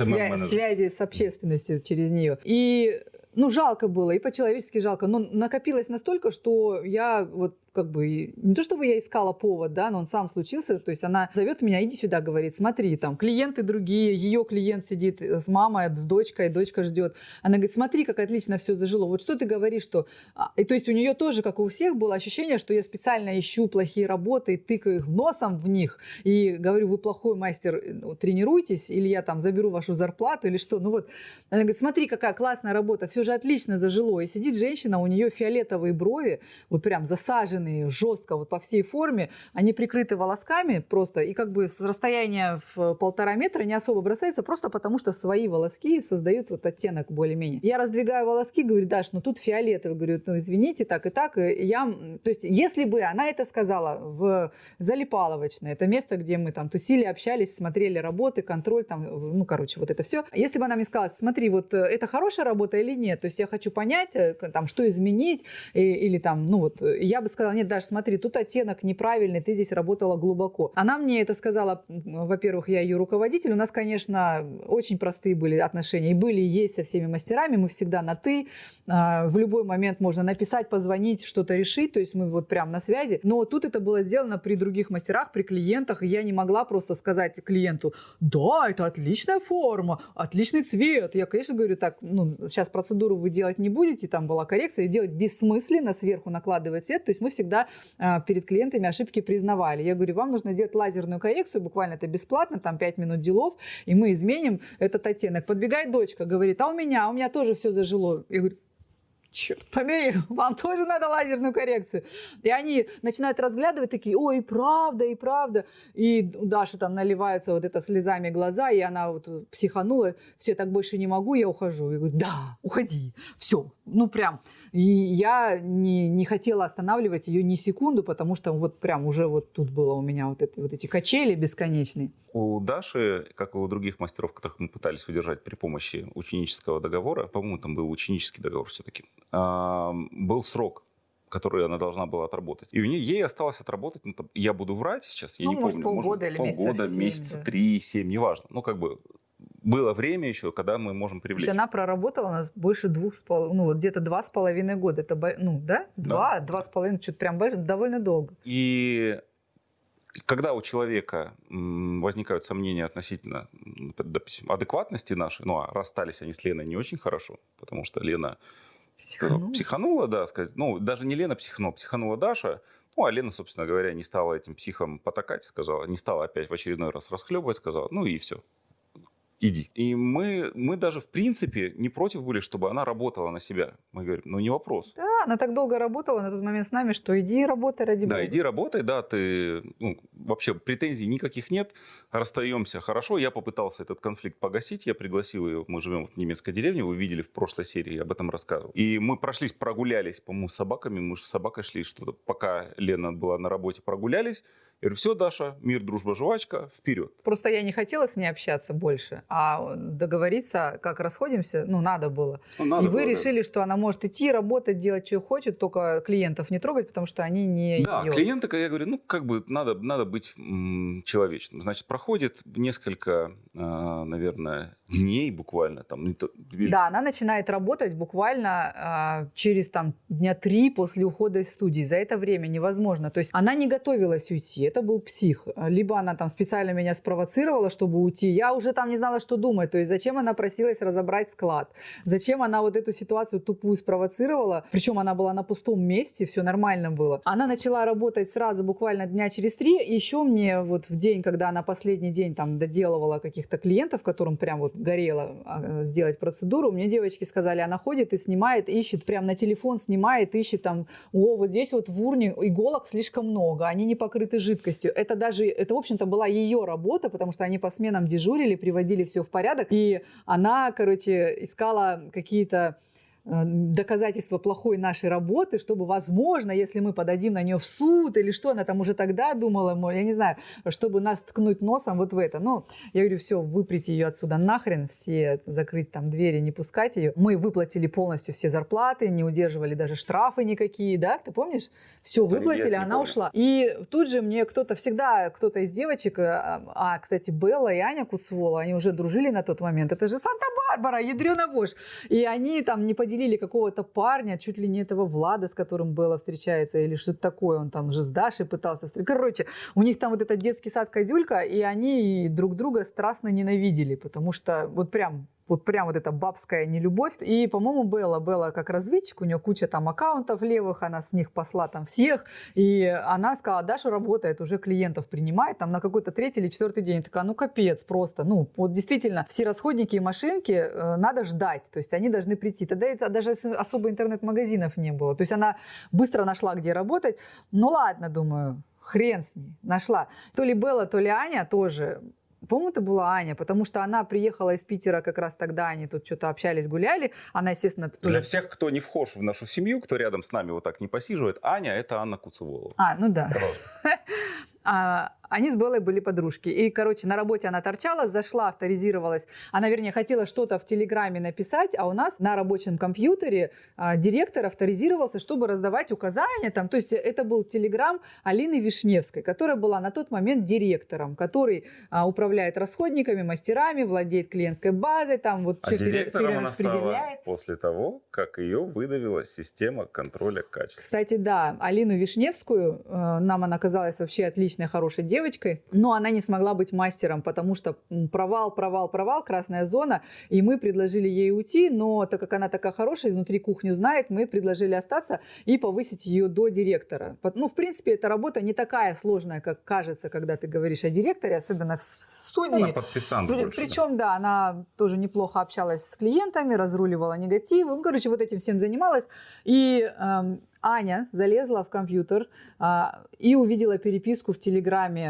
свя- связи с общественностью через нее. И ну, жалко было, и по-человечески жалко, но накопилось настолько, что я вот как бы, не то чтобы я искала повод, да, но он сам случился, то есть она зовет меня, иди сюда, говорит, смотри, там клиенты другие, ее клиент сидит с мамой, с дочкой, дочка ждет. Она говорит, смотри, как отлично все зажило. Вот что ты говоришь, что... а, И то есть у нее тоже, как и у всех, было ощущение, что я специально ищу плохие работы, тыкаю их носом в них, и говорю, вы плохой мастер, э, ну, тренируйтесь, или я там заберу вашу зарплату, или что. Ну вот, она говорит, смотри, какая классная работа, все же отлично зажило. И сидит женщина, у нее фиолетовые брови, вот прям засаженные жестко вот по всей форме, они прикрыты волосками просто, и как бы с расстояния в полтора метра не особо бросается, просто потому что свои волоски создают вот оттенок более-менее. Я раздвигаю волоски, говорю, Даш, ну тут фиолетовый, говорю, ну извините, так и так. И я, то есть если бы она это сказала в Залипаловочной, это место, где мы там тусили, общались, смотрели работы, контроль, там, ну, короче, вот это все. Если бы она мне сказала, смотри, вот э, это хорошая работа или нет, то есть я хочу понять, э, там, что изменить, и- или там, ну вот, я бы сказала, нет, Даш, смотри, тут оттенок неправильный, ты здесь работала глубоко. Она мне это сказала, во-первых, я ее руководитель, у нас, конечно, очень простые были отношения, и были, и есть со всеми мастерами, мы всегда на «ты», а, в любой момент можно написать, позвонить, что-то решить, то есть мы вот прям на связи, но тут это было сделано при других мастерах, при клиентах, я не могла просто сказать клиенту, да, это отличная форма, отличный цвет. Я, конечно, говорю, так, ну, сейчас процедуру вы делать не будете, там была коррекция, делать бессмысленно, сверху накладывать цвет, то есть мы всегда а, перед клиентами ошибки признавали. Я говорю, вам нужно сделать лазерную коррекцию, буквально это бесплатно, там 5 минут делов, и мы изменим этот оттенок. Подбегает дочка, говорит, а у меня, у меня тоже все зажило. Я говорю, черт побери, [laughs] вам тоже надо лазерную коррекцию. И они начинают разглядывать такие, ой, и правда, и правда. И у Даши там наливаются вот это слезами глаза, и она вот психанула, все, так больше не могу, я ухожу. Я говорю, да, уходи, все, ну прям. И я не, не хотела останавливать ее ни секунду, потому что вот прям уже вот тут было у меня вот, это, вот эти качели бесконечные. У Даши, как и у других мастеров, которых мы пытались удержать при помощи ученического договора, по-моему, там был ученический договор все-таки, был срок, который она должна была отработать. И у нее ей осталось отработать, ну, там, я буду врать сейчас, я Ну, не может, помню, полгода или месяцев полгода, семь, месяца да. три, семь, неважно. Ну, как бы было время еще, когда мы можем То привлечь. есть она проработала у нас больше двух с половиной, ну вот где-то два с половиной года. Это, ну да, два, два с половиной, что-то прям довольно долго. И когда у человека возникают сомнения относительно, допустим, адекватности нашей, ну, а расстались они с Леной не очень хорошо, потому что Лена Психанула. психанула, да, сказать, ну, даже не Лена психанула, психанула Даша, ну, а Лена, собственно говоря, не стала этим психом потакать, сказала, не стала опять в очередной раз расхлебывать, сказала, ну и все, иди. И мы, мы даже, в принципе, не против были, чтобы она работала на себя. Мы говорим, ну, не вопрос. Да, она так долго работала на тот момент с нами, что иди работай ради Да, бога. иди работай, да, ты, ну, вообще претензий никаких нет, расстаемся хорошо. Я попытался этот конфликт погасить, я пригласил ее, мы живем в немецкой деревне, вы видели в прошлой серии, я об этом рассказывал. И мы прошлись, прогулялись, по-моему, с собаками, мы же с собакой шли, что-то, пока Лена была на работе, прогулялись. Я говорю, все, Даша, мир, дружба, жвачка, вперед. Просто я не хотела с ней общаться больше, а договориться, как расходимся, ну, надо было. Ну, надо и вы было, да. решили, что она может идти, работать, делать, что хочет, только клиентов не трогать, потому что они не Да, её. клиенты, я говорю, ну, как бы надо, надо быть м, человечным. Значит, проходит несколько, а, наверное, дней буквально. Там, не то- или Да, она начинает работать буквально а, через там дня три после ухода из студии. За это время невозможно. То есть она не готовилась уйти, это был псих. Либо она там специально меня спровоцировала, чтобы уйти. Я уже там не знала, что думать. То есть зачем она просилась разобрать склад? Зачем она вот эту ситуацию тупую спровоцировала? Причем она была на пустом месте, все нормально было. Она начала работать сразу буквально дня через три. Еще мне вот в день, когда она последний день там доделывала каких-то клиентов, которым прям вот горело а, сделать процедуру, мне девочки сказали, она ходит и снимает, ищет, прям на телефон снимает, ищет там, о, вот здесь вот в урне иголок слишком много, они не покрыты жидкостью. Это даже, это, в общем-то, была ее работа, потому что они по сменам дежурили, приводили все в порядок, и она, короче, искала какие-то э, доказательства плохой нашей работы, чтобы, возможно, если мы подадим на нее в суд или что, она там уже тогда думала, мол, я не знаю, чтобы нас ткнуть носом вот в это. Но я говорю, все, выприте ее отсюда нахрен, все закрыть там двери, не пускать ее. Мы выплатили полностью все зарплаты, не удерживали даже штрафы никакие, да, ты помнишь? Все выплатили, я не она помню. ушла. И тут же мне кто-то всегда, кто-то из девочек, э, а, кстати, Белла и Аня Куцвола, они уже дружили на тот момент, это же Санта-Барбара, ядрена вошь. И они там не поделили какого-то парня, чуть ли не этого Влада, с которым Белла встречается, или что-то такое, он там уже с Дашей пытался встретиться. Короче, у них там вот этот детский сад Козюлька, и они друг друга страстно ненавидели, потому что вот прям вот прям вот эта бабская нелюбовь. И, по-моему, Белла, Белла как разведчик, у нее куча там аккаунтов левых, она с них посла там всех. И она сказала, Даша работает, уже клиентов принимает, там на какой-то третий или четвертый день. Я такая, ну капец просто. Ну, вот действительно, все расходники и машинки э, надо ждать, то есть они должны прийти. Тогда это даже особо интернет-магазинов не было. То есть она быстро нашла, где работать. Ну ладно, думаю, хрен с ней, нашла. То ли Белла, то ли Аня тоже по-моему, это была Аня, потому что она приехала из Питера как раз тогда, они тут что-то общались, гуляли. Она, естественно, тоже... Для всех, кто не вхож в нашу семью, кто рядом с нами вот так не посиживает, Аня – это Анна Куцеволова. А, ну да. [laughs] Они с Беллой были подружки. И, короче, на работе она торчала, зашла, авторизировалась. Она, вернее, хотела что-то в Телеграме написать, а у нас на рабочем компьютере а, директор авторизировался, чтобы раздавать указания. Там. То есть это был Телеграм Алины Вишневской, которая была на тот момент директором, который а, управляет расходниками, мастерами, владеет клиентской базой, там вот А все директором она стала после того, как ее выдавила система контроля качества. Кстати, да, Алину Вишневскую, э, нам она казалась вообще отличной, хорошей девочкой, но она не смогла быть мастером, потому что провал, провал, провал, красная зона, и мы предложили ей уйти, но так как она такая хорошая, изнутри кухню знает, мы предложили остаться и повысить ее до директора. Ну, в принципе, эта работа не такая сложная, как кажется, когда ты говоришь о директоре, особенно в студии. Она подписант При- больше, да. Причем, да. она тоже неплохо общалась с клиентами, разруливала негативы. Ну, короче, вот этим всем занималась. И эм, Аня залезла в компьютер а, и увидела переписку в Телеграме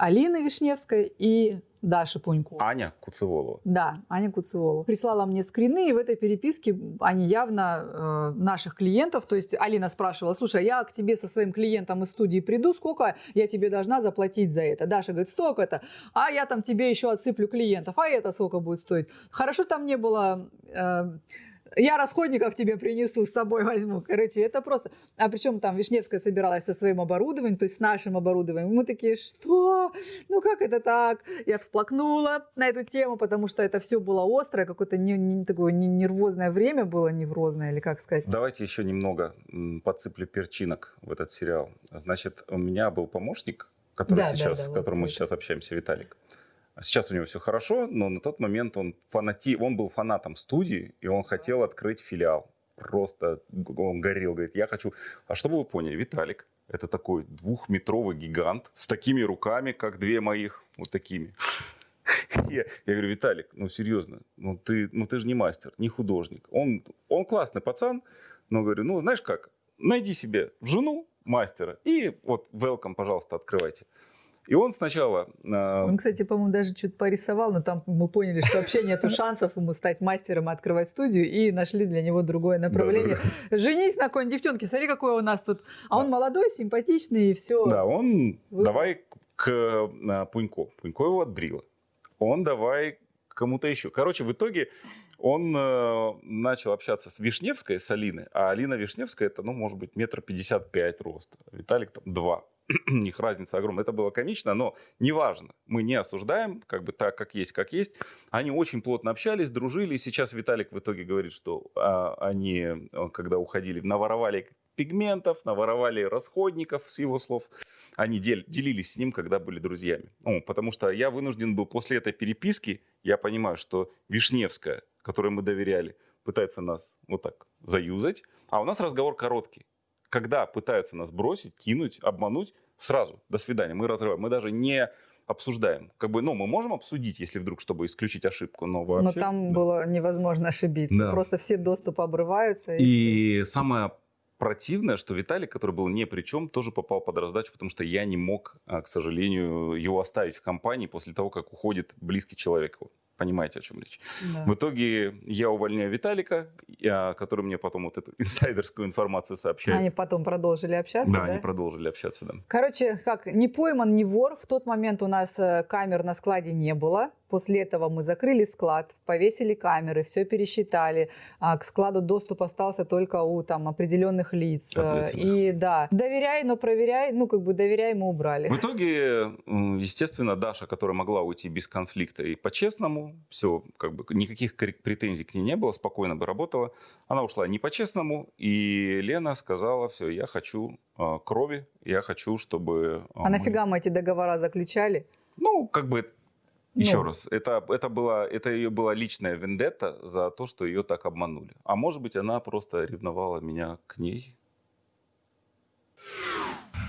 Алины Вишневской и Даши Пунько. Аня Куцеволова. Да, Аня Куцеволова. Прислала мне скрины, и в этой переписке они явно э, наших клиентов, то есть Алина спрашивала, слушай, я к тебе со своим клиентом из студии приду, сколько я тебе должна заплатить за это? Даша говорит, столько-то, а я там тебе еще отсыплю клиентов, а это сколько будет стоить? Хорошо там не было... э, Я расходников тебе принесу, с собой возьму. Короче, это просто... А причем там Вишневская собиралась со своим оборудованием, то есть с нашим оборудованием. Мы такие, что? Ну как это так? Я всплакнула на эту тему, потому что это все было острое, какое-то не, не, такое не- нервозное время было, неврозное, или как сказать. Давайте еще немного подсыплю перчинок в этот сериал. Значит, у меня был помощник, который Да, да, сейчас, да, с вот которым мы это. сейчас общаемся, Виталик. Сейчас у него все хорошо, но на тот момент он фанати, он был фанатом студии, и он хотел открыть филиал. Просто он горел, говорит, я хочу... А чтобы вы поняли, Виталик, это такой двухметровый гигант с такими руками, как две моих, вот такими. [laughs] Я, я говорю, Виталик, ну серьезно, ну ты, ну ты же не мастер, не художник. Он, он классный пацан, но говорю, ну знаешь как, найди себе жену мастера и вот welcome, пожалуйста, открывайте. И он сначала... э, Он, кстати, по-моему, даже что-то порисовал, но там мы поняли, что вообще нету [laughs] шансов ему стать мастером и открывать студию, и нашли для него другое направление. Женись на какой-нибудь девчонке, смотри, какой у нас тут. А он молодой, симпатичный, и все. Да, он Вы- давай к э, Пунько. Пунько его отбрила. Он давай кому-то еще. Короче, в итоге он э, начал общаться с Вишневской, с Алиной. А Алина Вишневская, это, ну, может быть, метр пятьдесят пять роста. Виталик там два. [clears throat] У них разница огромная. Это было комично, но неважно. Мы не осуждаем, как бы так, как есть, как есть. Они очень плотно общались, дружили. И сейчас Виталик в итоге говорит, что а, они, э, когда уходили, наворовали пигментов, наворовали расходников, с его слов. Они дел- делились с ним, когда были друзьями. Ну, потому что я вынужден был после этой переписки, я понимаю, что Вишневская, которой мы доверяли, пытается нас вот так заюзать, а у нас разговор короткий. Когда пытаются нас бросить, кинуть, обмануть, сразу, до свидания, мы разрываем. Мы даже не обсуждаем. Как бы, ну, мы можем обсудить, если вдруг, чтобы исключить ошибку, но Но вообще... там да. было невозможно ошибиться. Да. Просто все доступы обрываются. И... И самое противное, что Виталик, который был ни при чем, тоже попал под раздачу, потому что я не мог, а, к сожалению, его оставить в компании после того, как уходит близкий человек. его. Понимаете, о чем речь? Да. В итоге я увольняю Виталика, я- который мне потом вот эту [laughs] инсайдерскую информацию сообщает. Они потом продолжили общаться, да, да? они продолжили общаться, да. Короче, как не пойман, не вор. В тот момент у нас э, камер на складе не было. После этого мы закрыли склад, повесили камеры, все пересчитали. А к складу доступ остался только у там определенных лиц. Э. И да, доверяй, но проверяй. Ну, как бы доверяй, мы убрали. В итоге, естественно, Даша, которая могла уйти без конфликта и по-честному, все, как бы никаких претензий к ней не было, спокойно бы работала. Она ушла не по-честному, и Лена сказала, все, я хочу а, крови, я хочу, чтобы... а, А мы-» нафига мы эти договора заключали? Ну, как бы, еще Ну. раз, это, это, была, это ее была личная вендетта за то, что ее так обманули. А может быть, она просто ревновала меня к ней.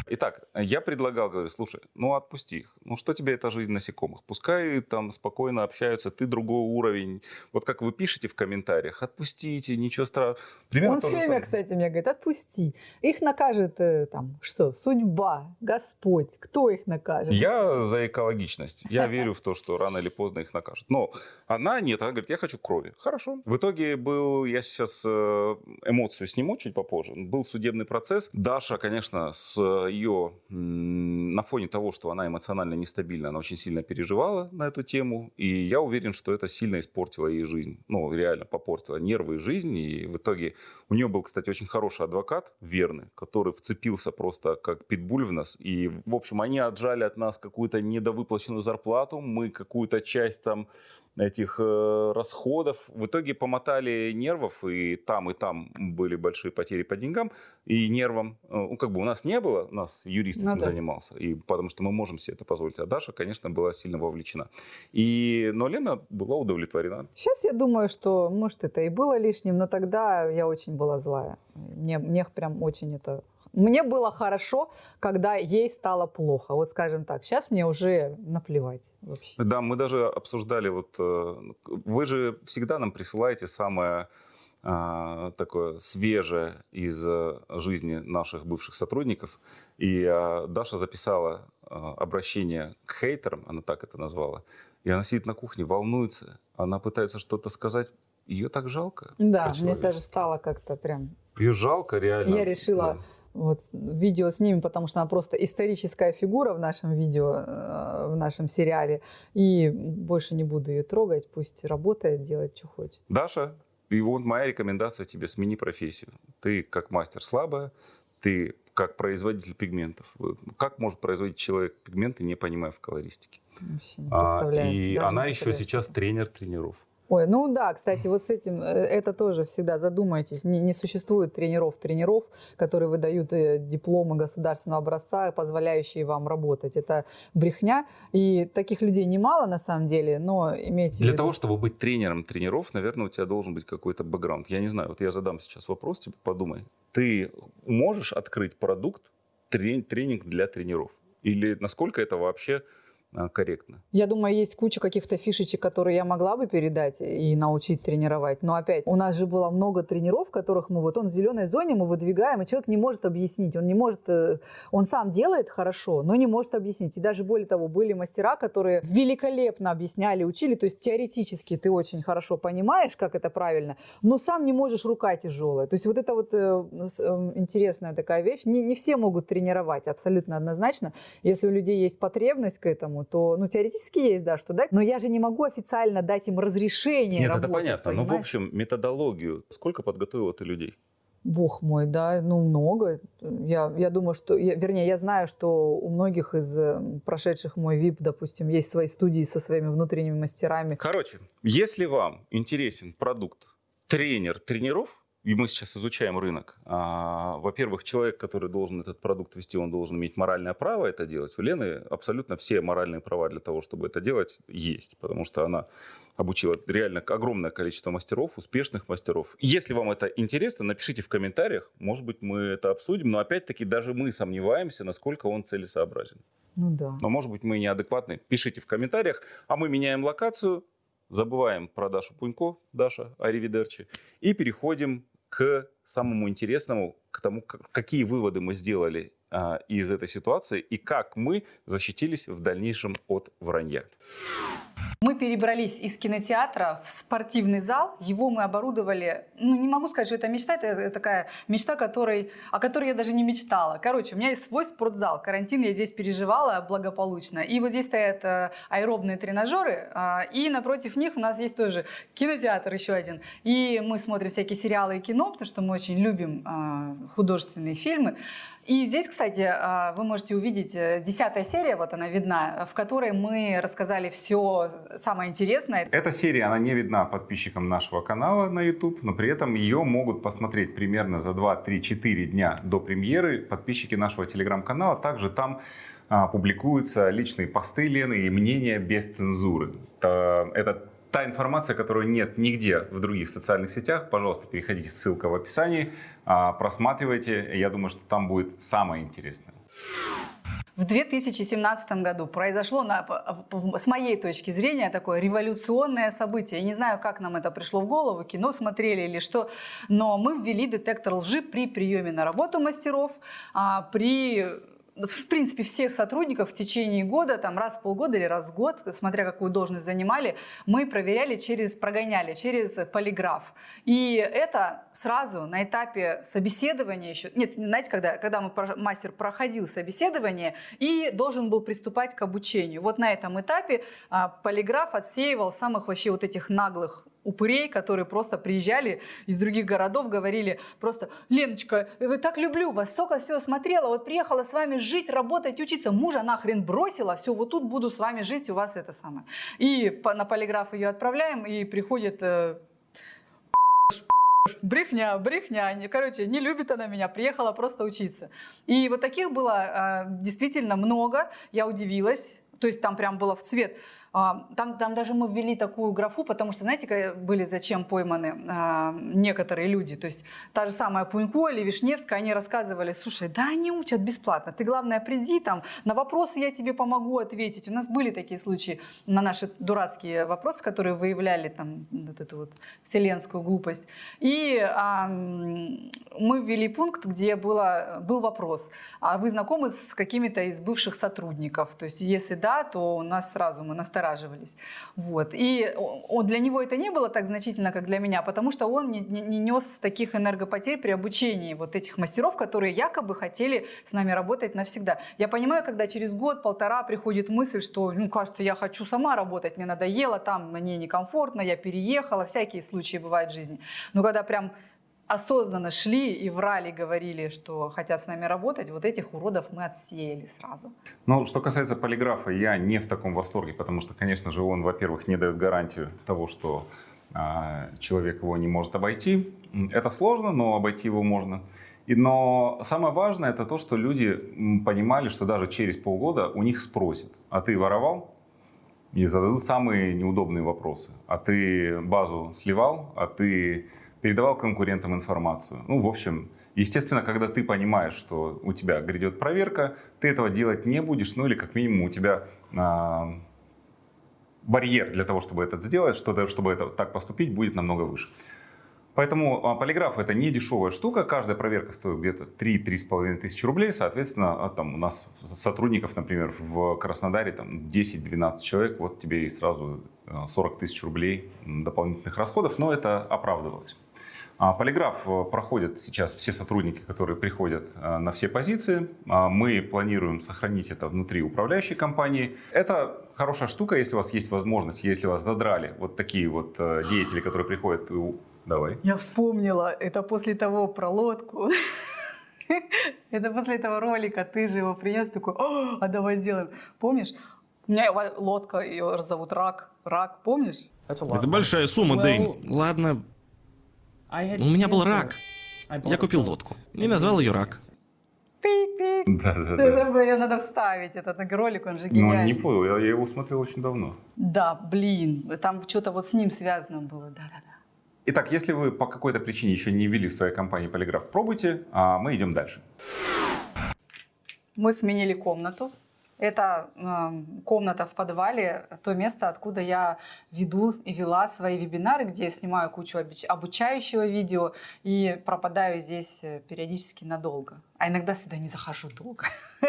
Итак, я предлагал, говорю, слушай, ну отпусти их. Ну что тебе эта жизнь насекомых? Пускай там спокойно общаются, ты другой уровень. Вот как вы пишете в комментариях, отпустите, ничего страшного. Примерно Он все время, самое. кстати, мне говорит, отпусти. Их накажет э, там что? Судьба, Господь. Кто их накажет? Я за экологичность. Я верю в то, что рано или поздно их накажут. Но она нет, она говорит, я хочу крови. Хорошо. В итоге был, я сейчас э, эмоцию сниму чуть попозже, был судебный процесс. Даша, конечно, с ее, на фоне того, что она эмоционально нестабильна, она очень сильно переживала на эту тему. И я уверен, что это сильно испортило ей жизнь. Ну, реально попортило нервы и жизнь. И в итоге у нее был, кстати, очень хороший адвокат, верный, который вцепился просто как питбуль в нас. И, в общем, они отжали от нас какую-то недовыплаченную зарплату, мы какую-то часть там этих э, расходов. В итоге помотали нервов, и там, и там были большие потери по деньгам и нервам. Э, Ну, как бы у нас не было, у нас юрист Ну этим да. занимался, и потому что мы можем себе это позволить. А Даша, конечно, была сильно вовлечена. И, но Лена была удовлетворена. Сейчас я думаю, что, может, это и было лишним, но тогда я очень была злая. Мне, мне прям очень это... Мне было хорошо, когда ей стало плохо. Вот скажем так. Сейчас мне уже наплевать вообще. Да, мы даже обсуждали, вот э, вы же всегда нам присылаете самое а, такое свежее из э, жизни наших бывших сотрудников. И а, Даша записала а, обращение к хейтерам, она так это назвала. И она сидит на кухне, волнуется, она пытается что-то сказать. Ее так жалко. Да, мне даже стало как-то прям... Ее жалко реально. Я решила вот видео с ними, потому что она просто историческая фигура в нашем видео, э, в нашем сериале. И больше не буду ее трогать. Пусть работает, делает, что хочет. Даша, И вот моя рекомендация тебе, смени профессию. Ты как мастер слабая, ты как производитель пигментов. Как может производить человек пигменты, не понимая в колористике? Вообще не А, и Даже она еще сейчас тренер тренеров. Ой, ну да, кстати, вот с этим, э, это тоже всегда задумайтесь. Не, не существует тренеров-тренеров, которые выдают э, дипломы государственного образца, позволяющие вам работать. Это брехня. И таких людей немало на самом деле, но имейте в Для виду. того, чтобы быть тренером тренеров, наверное, у тебя должен быть какой-то бэкграунд. Я не знаю, вот я задам сейчас вопрос, типа, подумай. Ты можешь открыть продукт, трени- тренинг для тренеров? Или насколько это вообще корректно? Я думаю, есть куча каких-то фишечек, которые я могла бы передать и научить тренировать. Но опять, у нас же было много тренеров, которых мы вот он в зеленой зоне мы выдвигаем, и человек не может объяснить. Он не может, э, он сам делает хорошо, но не может объяснить. И даже более того, были мастера, которые великолепно объясняли, учили. То есть теоретически ты очень хорошо понимаешь, как это правильно, но сам не можешь, рука тяжелая. То есть вот это вот э, э, интересная такая вещь. Не, не все могут тренировать, абсолютно однозначно. Если у людей есть потребность к этому, то, ну, теоретически есть, да, что дать. Но я же не могу официально дать им разрешение Нет, это работать, понятно. Но, в понимаешь? общем, методологию. Сколько подготовила ты людей? Бог мой, да, ну, много. Я, я думаю, что, я- вернее, я знаю, что у многих из э, прошедших мой VIP, допустим, есть свои студии со своими внутренними мастерами. Короче, если вам интересен продукт тренер тренеров, и мы сейчас изучаем рынок, а, во-первых, человек, который должен этот продукт вести, он должен иметь моральное право это делать. У Лены абсолютно все моральные права для того, чтобы это делать, есть, потому что она обучила реально огромное количество мастеров, успешных мастеров. Если вам это интересно, напишите в комментариях, может быть, мы это обсудим, но опять-таки даже мы сомневаемся, насколько он целесообразен. Ну да. Но, может быть, мы неадекватны. Пишите в комментариях. А мы меняем локацию, забываем про Дашу Пунько, Даша, Аривидерчи, и переходим к самому интересному, к тому, как- какие выводы мы сделали а, из этой ситуации и как мы защитились в дальнейшем от вранья. Мы перебрались из кинотеатра в спортивный зал. Его мы оборудовали. Ну, не могу сказать, что это мечта. Это такая мечта, которой, о которой я даже не мечтала. Короче, у меня есть свой спортзал. Карантин я здесь переживала благополучно. И вот здесь стоят э, аэробные тренажеры. а, И напротив них у нас есть тоже кинотеатр еще один. И мы смотрим всякие сериалы и кино, потому что мы очень любим а, художественные фильмы. И здесь, кстати, а, вы можете увидеть э, десятая серия, вот она видна, в которой мы рассказали все самое интересное. Эта серия, она не видна подписчикам нашего канала на YouTube, но при этом ее могут посмотреть примерно за 2-3-4 дня до премьеры подписчики нашего телеграм-канала. Также там а, публикуются личные посты Лены и мнения без цензуры. Та- Это та информация, которую нет нигде в других социальных сетях. Пожалуйста, переходите, ссылка в описании, а, просматривайте. Я думаю, что там будет самое интересное. В 2017 году произошло, на- с моей точки зрения, такое революционное событие. Я не знаю, как нам это пришло в голову, кино смотрели или что, но мы ввели детектор лжи при приеме на работу мастеров, а, при в принципе, всех сотрудников в течение года, там раз в полгода или раз в год, смотря какую должность занимали, мы проверяли через, прогоняли через полиграф. И это сразу на этапе собеседования еще, нет, знаете, когда, когда мы, мастер проходил собеседование и должен был приступать к обучению. Вот на этом этапе а, полиграф отсеивал самых вообще вот этих наглых упырей, которые просто приезжали из других городов, говорили просто, Леночка, я так люблю вас, столько всего смотрела, вот приехала с вами жить, работать, учиться, мужа нахрен бросила, все, вот тут буду с вами жить, у вас это самое. И на полиграф ее отправляем, и приходит э, брехня, брехня. Короче, не любит она меня, приехала просто учиться. И вот таких было э, действительно много. Я удивилась. То есть там прям было в цвет. А, Там, там даже мы ввели такую графу, потому что, знаете, были зачем пойманы а, некоторые люди. То есть та же самая Пунько или Вишневская, они рассказывали, слушай, да они учат бесплатно, ты главное приди там, на вопросы я тебе помогу ответить. У нас были такие случаи на наши дурацкие вопросы, которые выявляли там вот эту вот вселенскую глупость. И а, мы ввели пункт, где было, был вопрос, а вы знакомы с какими-то из бывших сотрудников? То есть если да, то у нас сразу мы на стороне настораживались. Вот. И для него это не было так значительно, как для меня, потому что он не, не, не нес таких энергопотерь при обучении вот этих мастеров, которые якобы хотели с нами работать навсегда. Я понимаю, когда через год-полтора приходит мысль, что, ну, кажется, я хочу сама работать, мне надоело, там мне некомфортно, я переехала, всякие случаи бывают в жизни. Но когда прям осознанно шли и врали, говорили, что хотят с нами работать, вот этих уродов мы отсеяли сразу. Ну, что касается полиграфа, я не в таком восторге, потому что, конечно же, он, во-первых, не дает гарантию того, что а, человек его не может обойти. Это сложно, но обойти его можно. И, но самое важное это то, что люди понимали, что даже через полгода у них спросят, а ты воровал? И зададут самые неудобные вопросы. А ты базу сливал? А ты передавал конкурентам информацию. Ну, в общем, естественно, когда ты понимаешь, что у тебя грядет проверка, ты этого делать не будешь, ну или как минимум у тебя а, барьер для того, чтобы это сделать, что, чтобы это, так поступить, будет намного выше. Поэтому а, полиграф это не дешевая штука, каждая проверка стоит где-то 3-3,5 тысячи рублей, соответственно, а, там у нас сотрудников, например, в Краснодаре там 10-12 человек, вот тебе и сразу 40 тысяч рублей дополнительных расходов, но это оправдывалось. А, полиграф э, проходят сейчас все сотрудники, которые приходят э, на все позиции. А, мы планируем сохранить это внутри управляющей компании. Это хорошая штука, если у вас есть возможность, если вас задрали вот такие вот э, деятели, которые приходят. Давай. Я вспомнила, это после того про лодку. [laughs] Это после этого ролика ты же его принес, такой, а давай сделаем. Помнишь? У меня лодка, ее зовут Рак. Рак, помнишь? Это большая сумма, Дэйн. Ладно, у меня был рак. Я купил лодку и назвал ее Рак. Да, да, да. Ее надо вставить, этот ролик, он же гениальный. Ну, не понял, я, я его смотрел очень давно. Да, блин, там что-то вот с ним связано было, да-да-да. Итак, если вы по какой-то причине еще не ввели в своей компании полиграф, пробуйте, а мы идем дальше. Мы сменили комнату. Это э, комната в подвале, то место, откуда я веду и вела свои вебинары, где я снимаю кучу обучающего видео и пропадаю здесь э, периодически надолго. А иногда сюда не захожу долго. [laughs]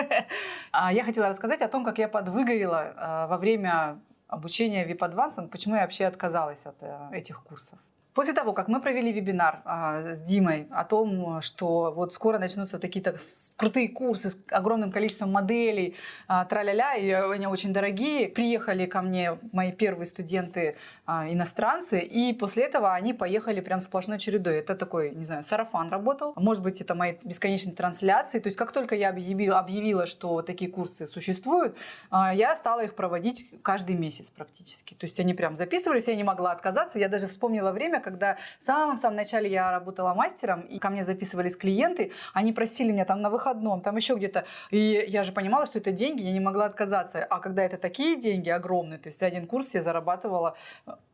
А я хотела рассказать о том, как я подвыгорела э, во время обучения VIP Advanced, почему я вообще отказалась от э, этих курсов. После того, как мы провели вебинар а, с Димой о том, что вот скоро начнутся такие-то крутые курсы с огромным количеством моделей, а, тра-ля-ля, и они очень дорогие, приехали ко мне мои первые студенты а, иностранцы, и после этого они поехали прям сплошной чередой. Это такой, не знаю, сарафан работал, может быть, это мои бесконечные трансляции. То есть как только я объявила, объявила что такие курсы существуют, а, я стала их проводить каждый месяц практически. То есть они прям записывались, я не могла отказаться. Я даже вспомнила время, когда в самом-самом начале я работала мастером, и ко мне записывались клиенты, они просили меня там на выходном, там еще где-то, и я же понимала, что это деньги, я не могла отказаться. А когда это такие деньги огромные, то есть один курс я зарабатывала,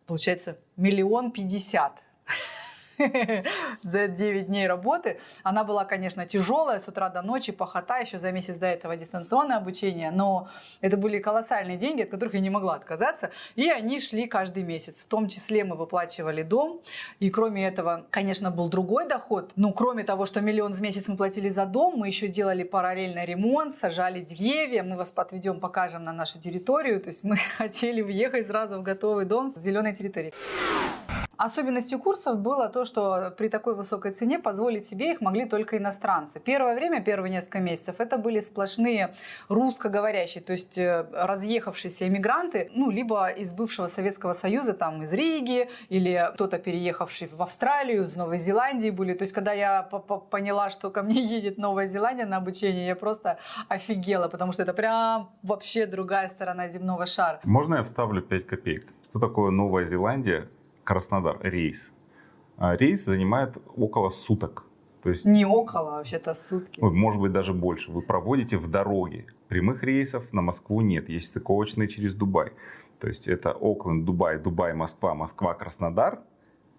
получается, миллион пятьдесят. [laughs] за 9 дней работы. Она была, конечно, тяжелая, с утра до ночи, похота, еще за месяц до этого дистанционное обучение, но это были колоссальные деньги, от которых я не могла отказаться, и они шли каждый месяц. В том числе мы выплачивали дом, и кроме этого, конечно, был другой доход. Ну, кроме того, что миллион в месяц мы платили за дом, мы еще делали параллельно ремонт, сажали деревья, мы вас отведем, покажем на нашу территорию, то есть мы [laughs] хотели въехать сразу в готовый дом с зеленой территорией. Особенностью курсов было то, что при такой высокой цене позволить себе их могли только иностранцы. Первое время, первые несколько месяцев, это были сплошные русскоговорящие, то есть э, разъехавшиеся иммигранты, ну, либо из бывшего Советского Союза, там, из Риги, или кто-то переехавший в Австралию, из Новой Зеландии были. То есть, когда я поняла, что ко мне едет Новая Зеландия на обучение, я просто офигела, потому что это прям вообще другая сторона земного шара. Можно я вставлю 5 копеек? Что такое Новая Зеландия? Краснодар рейс. А рейс занимает около суток. То есть, не около, а вообще-то сутки. Может быть, даже больше. Вы проводите в дороге. Прямых рейсов на Москву нет. Есть стыковочные через Дубай. То есть это Окленд, Дубай, Дубай, Москва, Москва, Краснодар.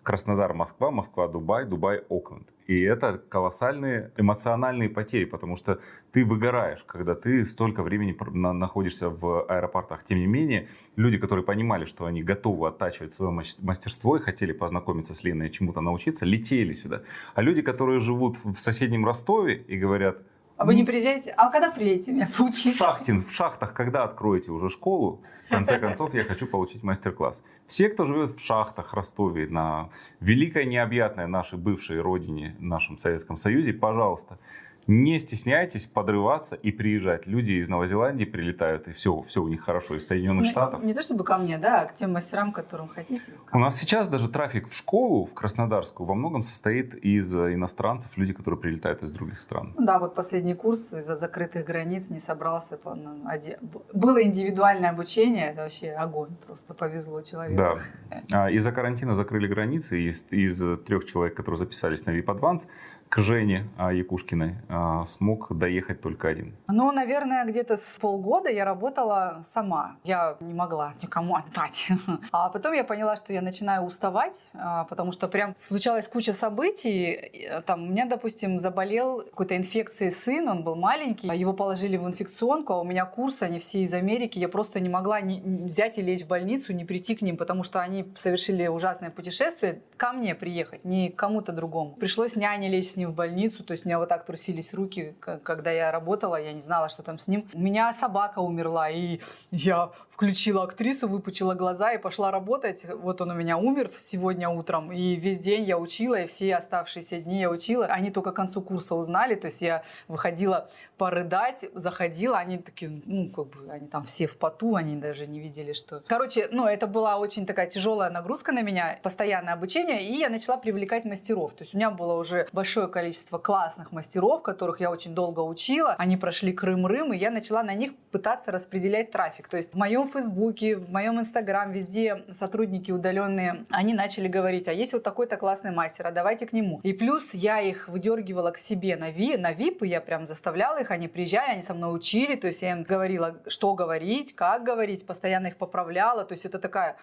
Краснодар, Москва, Москва, Дубай, Дубай, Окленд. И это колоссальные эмоциональные потери, потому что ты выгораешь, когда ты столько времени находишься в аэропортах. Тем не менее, люди, которые понимали, что они готовы оттачивать свое мастерство и хотели познакомиться с Леной и чему-то научиться, летели сюда. А люди, которые живут в соседнем Ростове и говорят, А вы не приезжаете? А когда приедете меня поучить? Шахтин, в шахтах, когда откроете уже школу, в конце концов, я хочу получить мастер-класс. Все, кто живет в шахтах, Ростове, на великой необъятной нашей бывшей родине, нашем Советском Союзе, пожалуйста, не стесняйтесь подрываться и приезжать. Люди из Новой Зеландии прилетают, и все, все у них хорошо, из Соединенных не, Штатов. Не то чтобы ко мне, да, а к тем мастерам, которым хотите. У нас сейчас даже трафик в школу, в Краснодарскую, во многом состоит из иностранцев, люди, которые прилетают из других стран. Да, вот последний курс из-за закрытых границ не собрался. Было индивидуальное обучение, это вообще огонь, просто повезло человеку. Да. Из-за карантина закрыли границы, из, из трех человек, которые записались на VIP Advance, к Жене а, Якушкиной а, смог доехать только один? Ну, наверное, где-то с полгода я работала сама. Я не могла никому отдать. [laughs] А потом я поняла, что я начинаю уставать, а, потому что прям случалась куча событий. Там, у меня, допустим, заболел какой-то инфекцией сын, он был маленький. Его положили в инфекционку, а у меня курсы, они все из Америки. Я просто не могла не взять и лечь в больницу, не прийти к ним, потому что они совершили ужасное путешествие. Ко мне приехать, не к кому-то другому. Пришлось няне лечь с ним в больницу, то есть у меня вот так трусились руки, когда я работала, я не знала, что там с ним. У меня собака умерла, и я включила актрису, выпучила глаза и пошла работать. Вот он у меня умер сегодня утром, и весь день я учила, и все оставшиеся дни я учила. Они только к концу курса узнали, то есть я выходила порыдать, заходила, они такие, ну, как бы, они там все в поту, они даже не видели, что... Короче, ну, это была очень такая тяжелая нагрузка на меня, постоянное обучение, и я начала привлекать мастеров. То есть у меня было уже большое количество классных мастеров, которых я очень долго учила. Они прошли Крым-Рым, и я начала на них пытаться распределять трафик. То есть в моем Фейсбуке, в моем Инстаграм, везде сотрудники удаленные, они начали говорить, а есть вот такой-то классный мастер, а давайте к нему. И плюс я их выдергивала к себе на, ви, на VIP, и я прям заставляла их, они приезжали, они со мной учили, то есть я им говорила, что говорить, как говорить, постоянно их поправляла, то есть это такая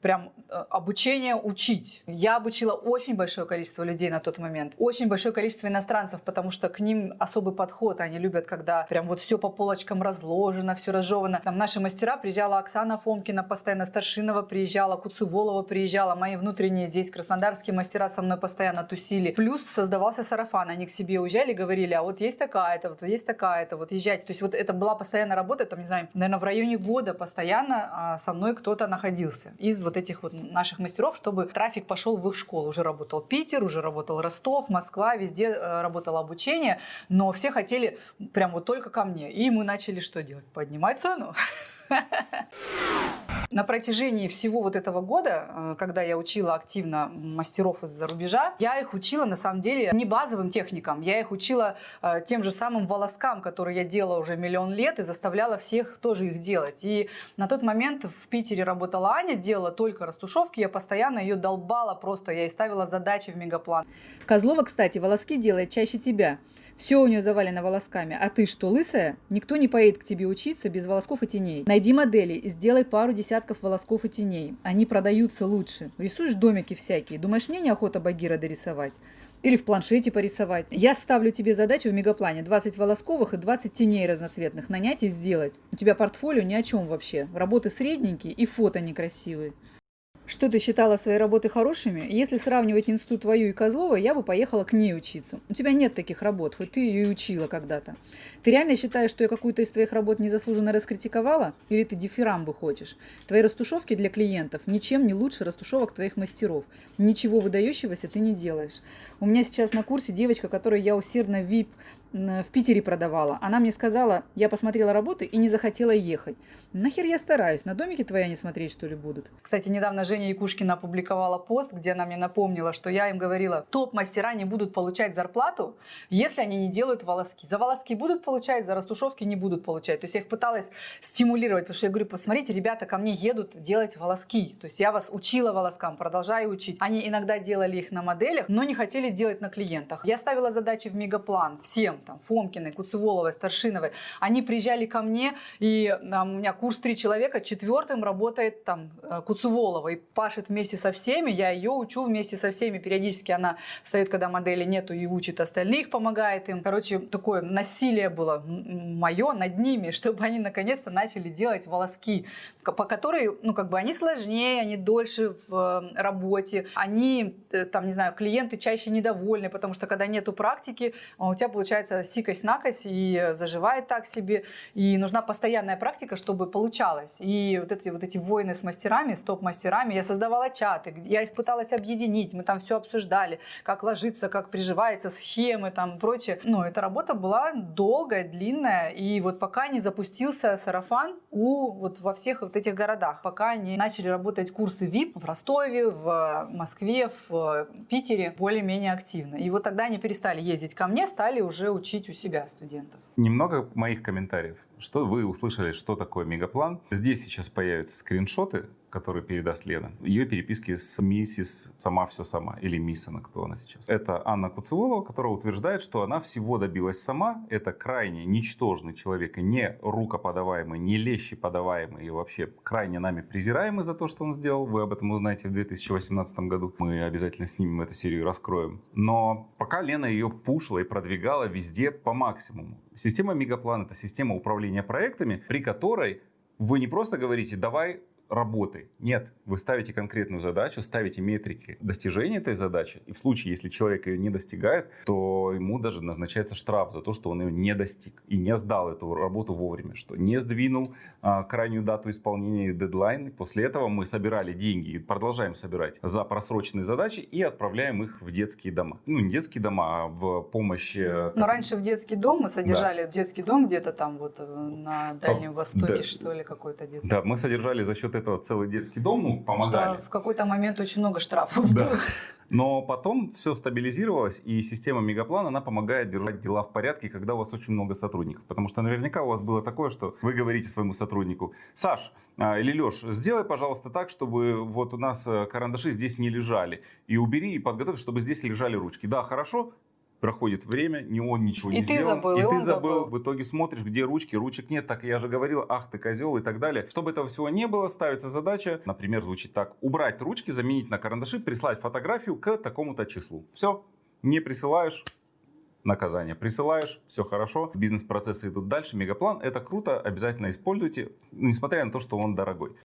прям э, обучение учить. Я обучила очень большое количество людей на тот момент, очень большое количество иностранцев, потому что к ним особый подход, они любят, когда прям вот все по полочкам разложено, все разжевано. Там наши мастера, приезжала Оксана Фомкина, постоянно Старшинова приезжала, Куцеволова приезжала, мои внутренние здесь краснодарские мастера со мной постоянно тусили. Плюс создавался сарафан, они к себе уезжали, говорили, а вот есть такая-то, вот есть такая-то, вот езжайте. То есть вот это была постоянная работа, там, не знаю, наверное, в районе года постоянно а, со мной кто-то находился из вот этих вот наших мастеров, чтобы трафик пошел в их школу. Уже работал Питер, уже работал Ростов, Москва, везде э, работало обучение, но все хотели прям вот только ко мне. И мы начали что делать? Поднимать цену. [laughs] На протяжении всего вот этого года, э, когда я учила активно мастеров из-за рубежа, я их учила на самом деле не базовым техникам, я их учила э, тем же самым волоскам, которые я делала уже миллион лет и заставляла всех тоже их делать. И на тот момент в Питере работала Аня, делала только растушевки, я постоянно ее долбала просто, я ей ставила задачи в мегаплан. Козлова, кстати, волоски делает чаще тебя. Все у нее завалено волосками. А ты что, лысая? Никто не поедет к тебе учиться без волосков и теней. Найди модели и сделай пару десятков волосков и теней. Они продаются лучше. Рисуешь домики всякие. Думаешь, мне неохота Багира дорисовать? Или в планшете порисовать. Я ставлю тебе задачу в мегаплане 20 волосковых и 20 теней разноцветных нанять и сделать. У тебя портфолио ни о чем вообще. Работы средненькие и фото некрасивые. Что ты считала свои работы хорошими? Если сравнивать институт твою и Козлова, я бы поехала к ней учиться. У тебя нет таких работ, хоть ты ее и учила когда-то. Ты реально считаешь, что я какую-то из твоих работ незаслуженно раскритиковала? Или ты дифирамбы хочешь? Твои растушевки для клиентов ничем не лучше растушевок твоих мастеров. Ничего выдающегося ты не делаешь. У меня сейчас на курсе девочка, которую я усердно VIP в Питере продавала. Она мне сказала, я посмотрела работы и не захотела ехать. Нахер я стараюсь? На домике твоя не смотреть, что ли, будут? Кстати, недавно Женя Якушкина опубликовала пост, где она мне напомнила, что я им говорила, топ-мастера не будут получать зарплату, если они не делают волоски. За волоски будут получать, за растушевки не будут получать. То есть я их пыталась стимулировать, потому что я говорю, посмотрите, ребята ко мне едут делать волоски. То есть я вас учила волоскам, продолжаю учить. Они иногда делали их на моделях, но не хотели делать на клиентах. Я ставила задачи в мегаплан всем, там, Фомкиной, Куцеволовой, Старшиновой, они приезжали ко мне, и там, у меня курс три человека, четвертым работает там э, Куцеволова и пашет вместе со всеми, я ее учу вместе со всеми, периодически она встает, когда модели нету, и учит остальных, помогает им. Короче, такое насилие было мое над ними, [laughs] чтобы они наконец-то начали делать волоски, по которой, ну, как бы они сложнее, они дольше в э, работе, они, э, там, не знаю, клиенты чаще недовольны, потому что когда нету практики, у тебя получается сикость-накость и заживает так себе. И нужна постоянная практика, чтобы получалось. И вот эти, вот эти войны с мастерами, с топ-мастерами, я создавала чаты, я их пыталась объединить, мы там все обсуждали, как ложиться, как приживается, схемы там прочее. Но эта работа была долгая, длинная, и вот пока не запустился сарафан у вот во всех вот этих городах, пока не начали работать курсы VIP в Ростове, в Москве, в Питере более-менее активно. И вот тогда они перестали ездить ко мне, стали уже учить у себя студентов. Немного моих комментариев. Что вы услышали, что такое мегаплан? Здесь сейчас появятся скриншоты который передаст Лена. Ее переписки с миссис «Сама все сама» или мисс она, кто она сейчас. Это Анна Куцеволова, которая утверждает, что она всего добилась сама. Это крайне ничтожный человек и не рукоподаваемый, не лещи подаваемый и вообще крайне нами презираемый за то, что он сделал. Вы об этом узнаете в 2018 году. Мы обязательно снимем эту серию и раскроем. Но пока Лена ее пушила и продвигала везде по максимуму. Система Мегаплан — это система управления проектами, при которой вы не просто говорите, давай работы. Нет, вы ставите конкретную задачу, ставите метрики достижения этой задачи. И в случае, если человек ее не достигает, то ему даже назначается штраф за то, что он ее не достиг и не сдал эту работу вовремя, что не сдвинул а, крайнюю дату исполнения и дедлайн. После этого мы собирали деньги и продолжаем собирать за просроченные задачи и отправляем их в детские дома. Ну, не детские дома, а в помощь... Э, Но раньше в детский дом мы содержали да. детский дом где-то там вот э, на Дальнем Востоке, да. что ли, какой-то детский. Да, мы содержали за счет этого целый детский дом, ну, помогали. Что в какой-то момент очень много штрафов да. было. Но потом все стабилизировалось, и система Мегаплан, она помогает держать дела в порядке, когда у вас очень много сотрудников. Потому что наверняка у вас было такое, что вы говорите своему сотруднику, Саш а, или Леш, сделай, пожалуйста, так, чтобы вот у нас э, карандаши здесь не лежали. И убери, и подготовь, чтобы здесь лежали ручки. Да, хорошо, проходит время, не он ничего и не ты сделал. Забыл, и, и ты забыл. забыл. В итоге смотришь, где ручки, ручек нет, так я же говорил, ах ты козел и так далее. Чтобы этого всего не было, ставится задача, например, звучит так, убрать ручки, заменить на карандаши, прислать фотографию к такому-то числу. Все, не присылаешь, наказание. Присылаешь, все хорошо, бизнес-процессы идут дальше. Мегаплан это круто, обязательно используйте, несмотря на то, что он дорогой.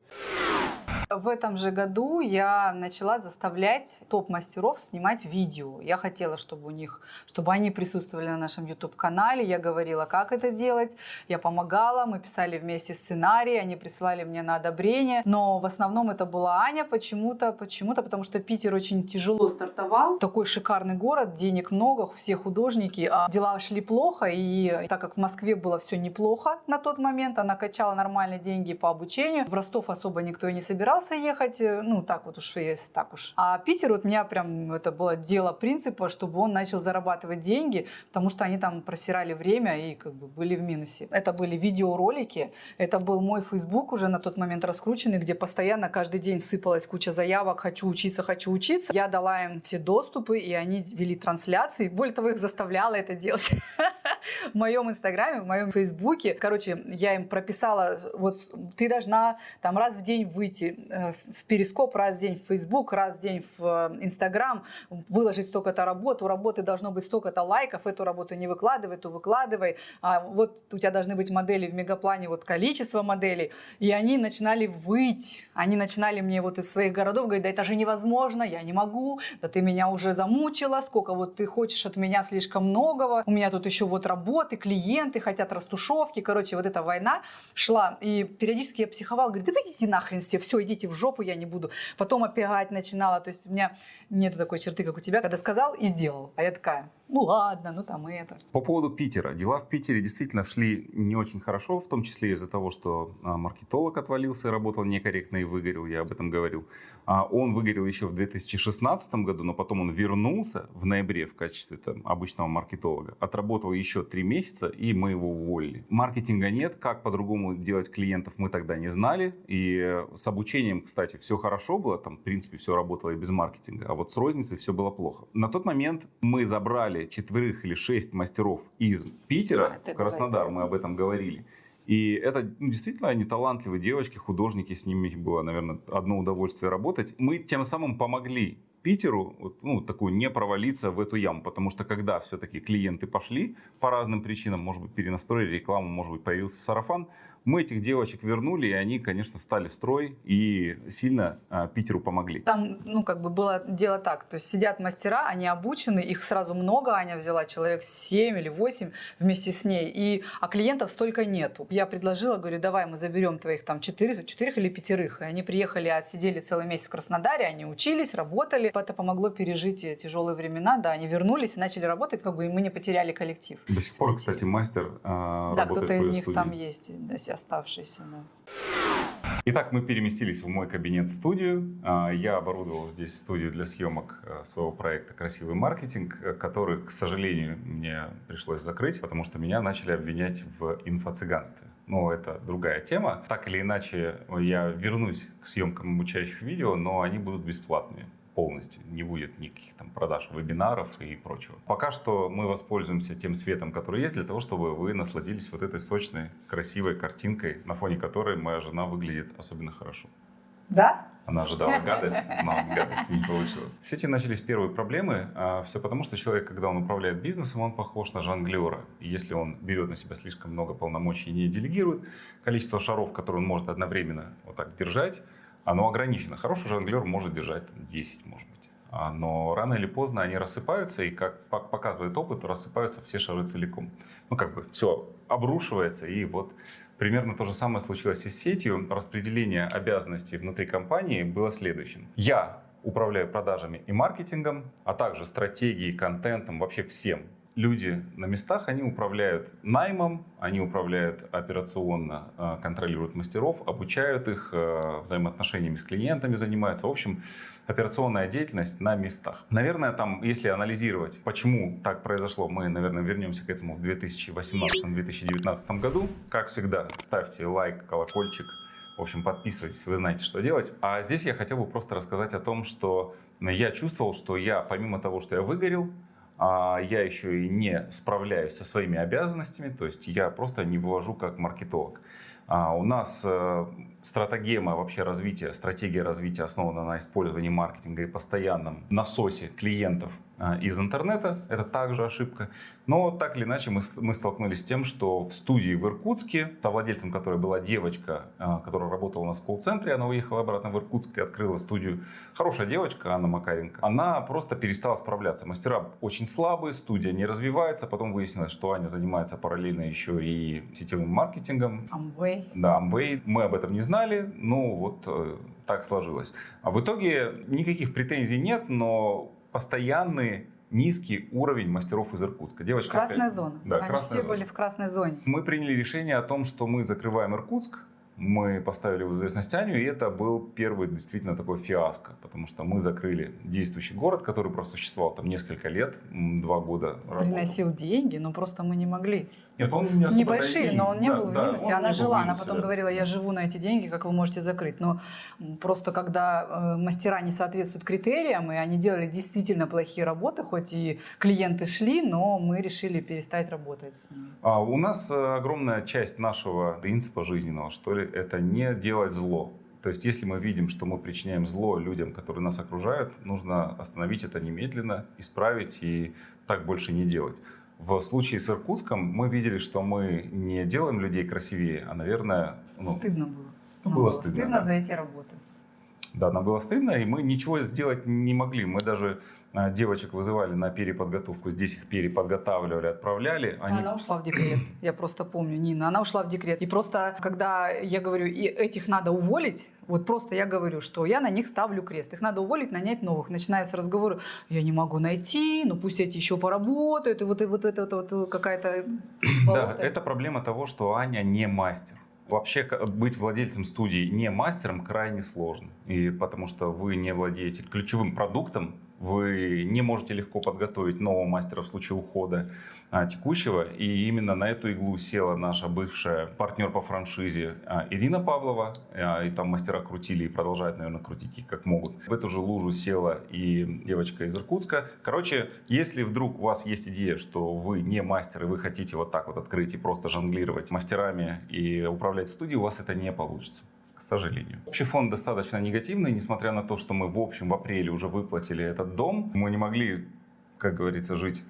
В этом же году я начала заставлять топ-мастеров снимать видео. Я хотела, чтобы у них, чтобы они присутствовали на нашем YouTube-канале. Я говорила, как это делать. Я помогала, мы писали вместе сценарий, они присылали мне на одобрение. Но в основном это была Аня почему-то, почему-то, потому что Питер очень тяжело стартовал. Такой шикарный город, денег много, все художники. А дела шли плохо, и так как в Москве было все неплохо на тот момент, она качала нормальные деньги по обучению. В Ростов особо никто и не собирался ехать, э, ну так вот уж, если так уж. А Питер, вот меня прям, это было дело принципа, чтобы он начал зарабатывать деньги, потому что они там просирали время и как бы были в минусе. Это были видеоролики, это был мой Facebook уже на тот момент раскрученный, где постоянно каждый день сыпалась куча заявок, хочу учиться, хочу учиться. Я дала им все доступы, и они вели трансляции. Более того, их заставляла это делать [laughs] в моем инстаграме, в моем фейсбуке. Короче, я им прописала, вот ты должна там раз в день выйти, Э, в Перископ раз в день, в Facebook раз в день, в э, Инстаграм, выложить столько-то работ, у работы должно быть столько-то лайков, эту работу не выкладывай, эту выкладывай, а вот у тебя должны быть модели в мегаплане, вот количество моделей, и они начинали выть, они начинали мне вот из своих городов говорить, да это же невозможно, я не могу, да ты меня уже замучила, сколько вот ты хочешь от меня слишком многого, у меня тут еще вот работы, клиенты хотят растушевки, короче, вот эта война шла, и периодически я психовала, говорю, да идите нахрен все, все, идите в жопу, я не буду. Потом опять начинала. То есть у меня нету такой черты, как у тебя, когда сказал и сделал. А я такая, ну ладно, ну там это. По поводу Питера. Дела в Питере действительно шли не очень хорошо, в том числе из-за того, что а, маркетолог отвалился, работал некорректно и выгорел, я об этом говорил. А он выгорел еще в 2016 году, но потом он вернулся в ноябре в качестве там, обычного маркетолога. Отработал еще три месяца, и мы его уволили. Маркетинга нет, как по-другому делать клиентов мы тогда не знали. И с обучением, кстати, все хорошо было, там, в принципе, все работало и без маркетинга. А вот с розницей все было плохо. На тот момент мы забрали взяли четверых или шесть мастеров из Питера а, в Краснодар, давай, мы об этом говорили. И это ну, действительно они талантливые девочки, художники, с ними было, наверное, одно удовольствие работать. Мы тем самым помогли Питеру ну, такую не провалиться в эту яму, потому что когда все-таки клиенты пошли по разным причинам, может быть, перенастроили рекламу, может быть, появился сарафан, Мы этих девочек вернули, и они, конечно, встали в строй и сильно а, Питеру помогли. Там, ну, как бы было дело так, то есть сидят мастера, они обучены, их сразу много, Аня взяла человек 7 или 8 вместе с ней, и, а клиентов столько нету. Я предложила, говорю, давай мы заберем твоих там четырех, четырех или пятерых. И они приехали, отсидели целый месяц в Краснодаре, они учились, работали. Это помогло пережить тяжелые времена, да, они вернулись и начали работать, как бы и мы не потеряли коллектив. До сих пор, кстати, мастер э, Да, кто-то из них там есть, да, оставшийся, да. Итак, мы переместились в мой кабинет-студию. А, я оборудовал здесь студию для съемок э, своего проекта «Красивый маркетинг», э, который, к сожалению, мне пришлось закрыть, потому что меня начали обвинять в инфо-цыганстве. Но это другая тема. Так или иначе, я вернусь к съемкам обучающих видео, но они будут бесплатными полностью. Не будет никаких там продаж вебинаров и прочего. Пока что мы воспользуемся тем светом, который есть, для того, чтобы вы насладились вот этой сочной, красивой картинкой, на фоне которой моя жена выглядит особенно хорошо. Да? Она ожидала гадость, но гадости не получила. В сети начались первые проблемы. А все потому, что человек, когда он управляет бизнесом, он похож на жонглера. И если он берет на себя слишком много полномочий и не делегирует, количество шаров, которые он может одновременно вот так держать, оно ограничено. Хороший жонглер может держать 10, может быть. А, но рано или поздно они рассыпаются, и, как показывает опыт, рассыпаются все шары целиком. Ну, как бы все обрушивается, и вот примерно то же самое случилось и с сетью. Распределение обязанностей внутри компании было следующим. Я управляю продажами и маркетингом, а также стратегией, контентом, вообще всем люди на местах, они управляют наймом, они управляют операционно, э, контролируют мастеров, обучают их, э, взаимоотношениями с клиентами занимаются. В общем, операционная деятельность на местах. Наверное, там, если анализировать, почему так произошло, мы, наверное, вернемся к этому в 2018-2019 году. Как всегда, ставьте лайк, колокольчик, в общем, подписывайтесь, вы знаете, что делать. А здесь я хотел бы просто рассказать о том, что я чувствовал, что я, помимо того, что я выгорел, а я еще и не справляюсь со своими обязанностями, то есть я просто не вывожу как маркетолог. А у нас э, стратегема вообще развития, стратегия развития основана на использовании маркетинга и постоянном насосе клиентов а, из интернета. Это также ошибка. Но так или иначе мы, мы столкнулись с тем, что в студии в Иркутске, совладельцем которой была девочка, а, которая работала у нас в колл-центре, она уехала обратно в Иркутск и открыла студию. Хорошая девочка, Анна Макаренко. Она просто перестала справляться. Мастера очень слабые, студия не развивается. Потом выяснилось, что Аня занимается параллельно еще и сетевым маркетингом. Amway. Да, Amway. Мы об этом не знали, но вот э, так сложилось. А в итоге никаких претензий нет, но постоянный низкий уровень мастеров из Иркутска. Девочка красная опять... зона. Да, Они красная все зона. были в красной зоне. Мы приняли решение о том, что мы закрываем Иркутск, мы поставили в известность Аню, и это был первый действительно такой фиаско, потому что мы закрыли действующий город, который просто существовал там несколько лет, два года. Приносил деньги, но просто мы не могли. Нет, он не Небольшие, но он не да, был в минусе. Да, она жила, минусе, она потом да. говорила, я живу на эти деньги, как вы можете закрыть. Но просто когда э, мастера не соответствуют критериям, и они делали действительно плохие работы, хоть и клиенты шли, но мы решили перестать работать с ними. А у нас э, огромная часть нашего принципа жизненного, что ли, это не делать зло. То есть, если мы видим, что мы причиняем зло людям, которые нас окружают, нужно остановить это немедленно, исправить и так больше не делать. В случае с Иркутском мы видели, что мы не делаем людей красивее, а, наверное... Ну, стыдно было. Ну, было, было стыдно, стыдно да. за эти работы. Да, нам было стыдно, и мы ничего сделать не могли. Мы даже а, девочек вызывали на переподготовку, здесь их переподготавливали, отправляли. Они... Она ушла в декрет, я просто помню, Нина, она ушла в декрет. И просто, когда я говорю, и этих надо уволить, вот просто я говорю, что я на них ставлю крест. Их надо уволить, нанять новых. Начинаются разговоры, я не могу найти, ну пусть эти еще поработают, и вот, и вот это вот, вот какая-то... Да, это проблема того, что Аня не мастер. Вообще быть владельцем студии не мастером крайне сложно. И потому что вы не владеете ключевым продуктом, вы не можете легко подготовить нового мастера в случае ухода а, текущего. И именно на эту иглу села наша бывшая партнер по франшизе а, Ирина Павлова. А, и там мастера крутили и продолжают, наверное, крутить как могут. В эту же лужу села и девочка из Иркутска. Короче, если вдруг у вас есть идея, что вы не мастер, и вы хотите вот так вот открыть и просто жонглировать мастерами и управлять студией, у вас это не получится к сожалению. Общий фон достаточно негативный, несмотря на то, что мы в общем в апреле уже выплатили этот дом. Мы не могли, как говорится, жить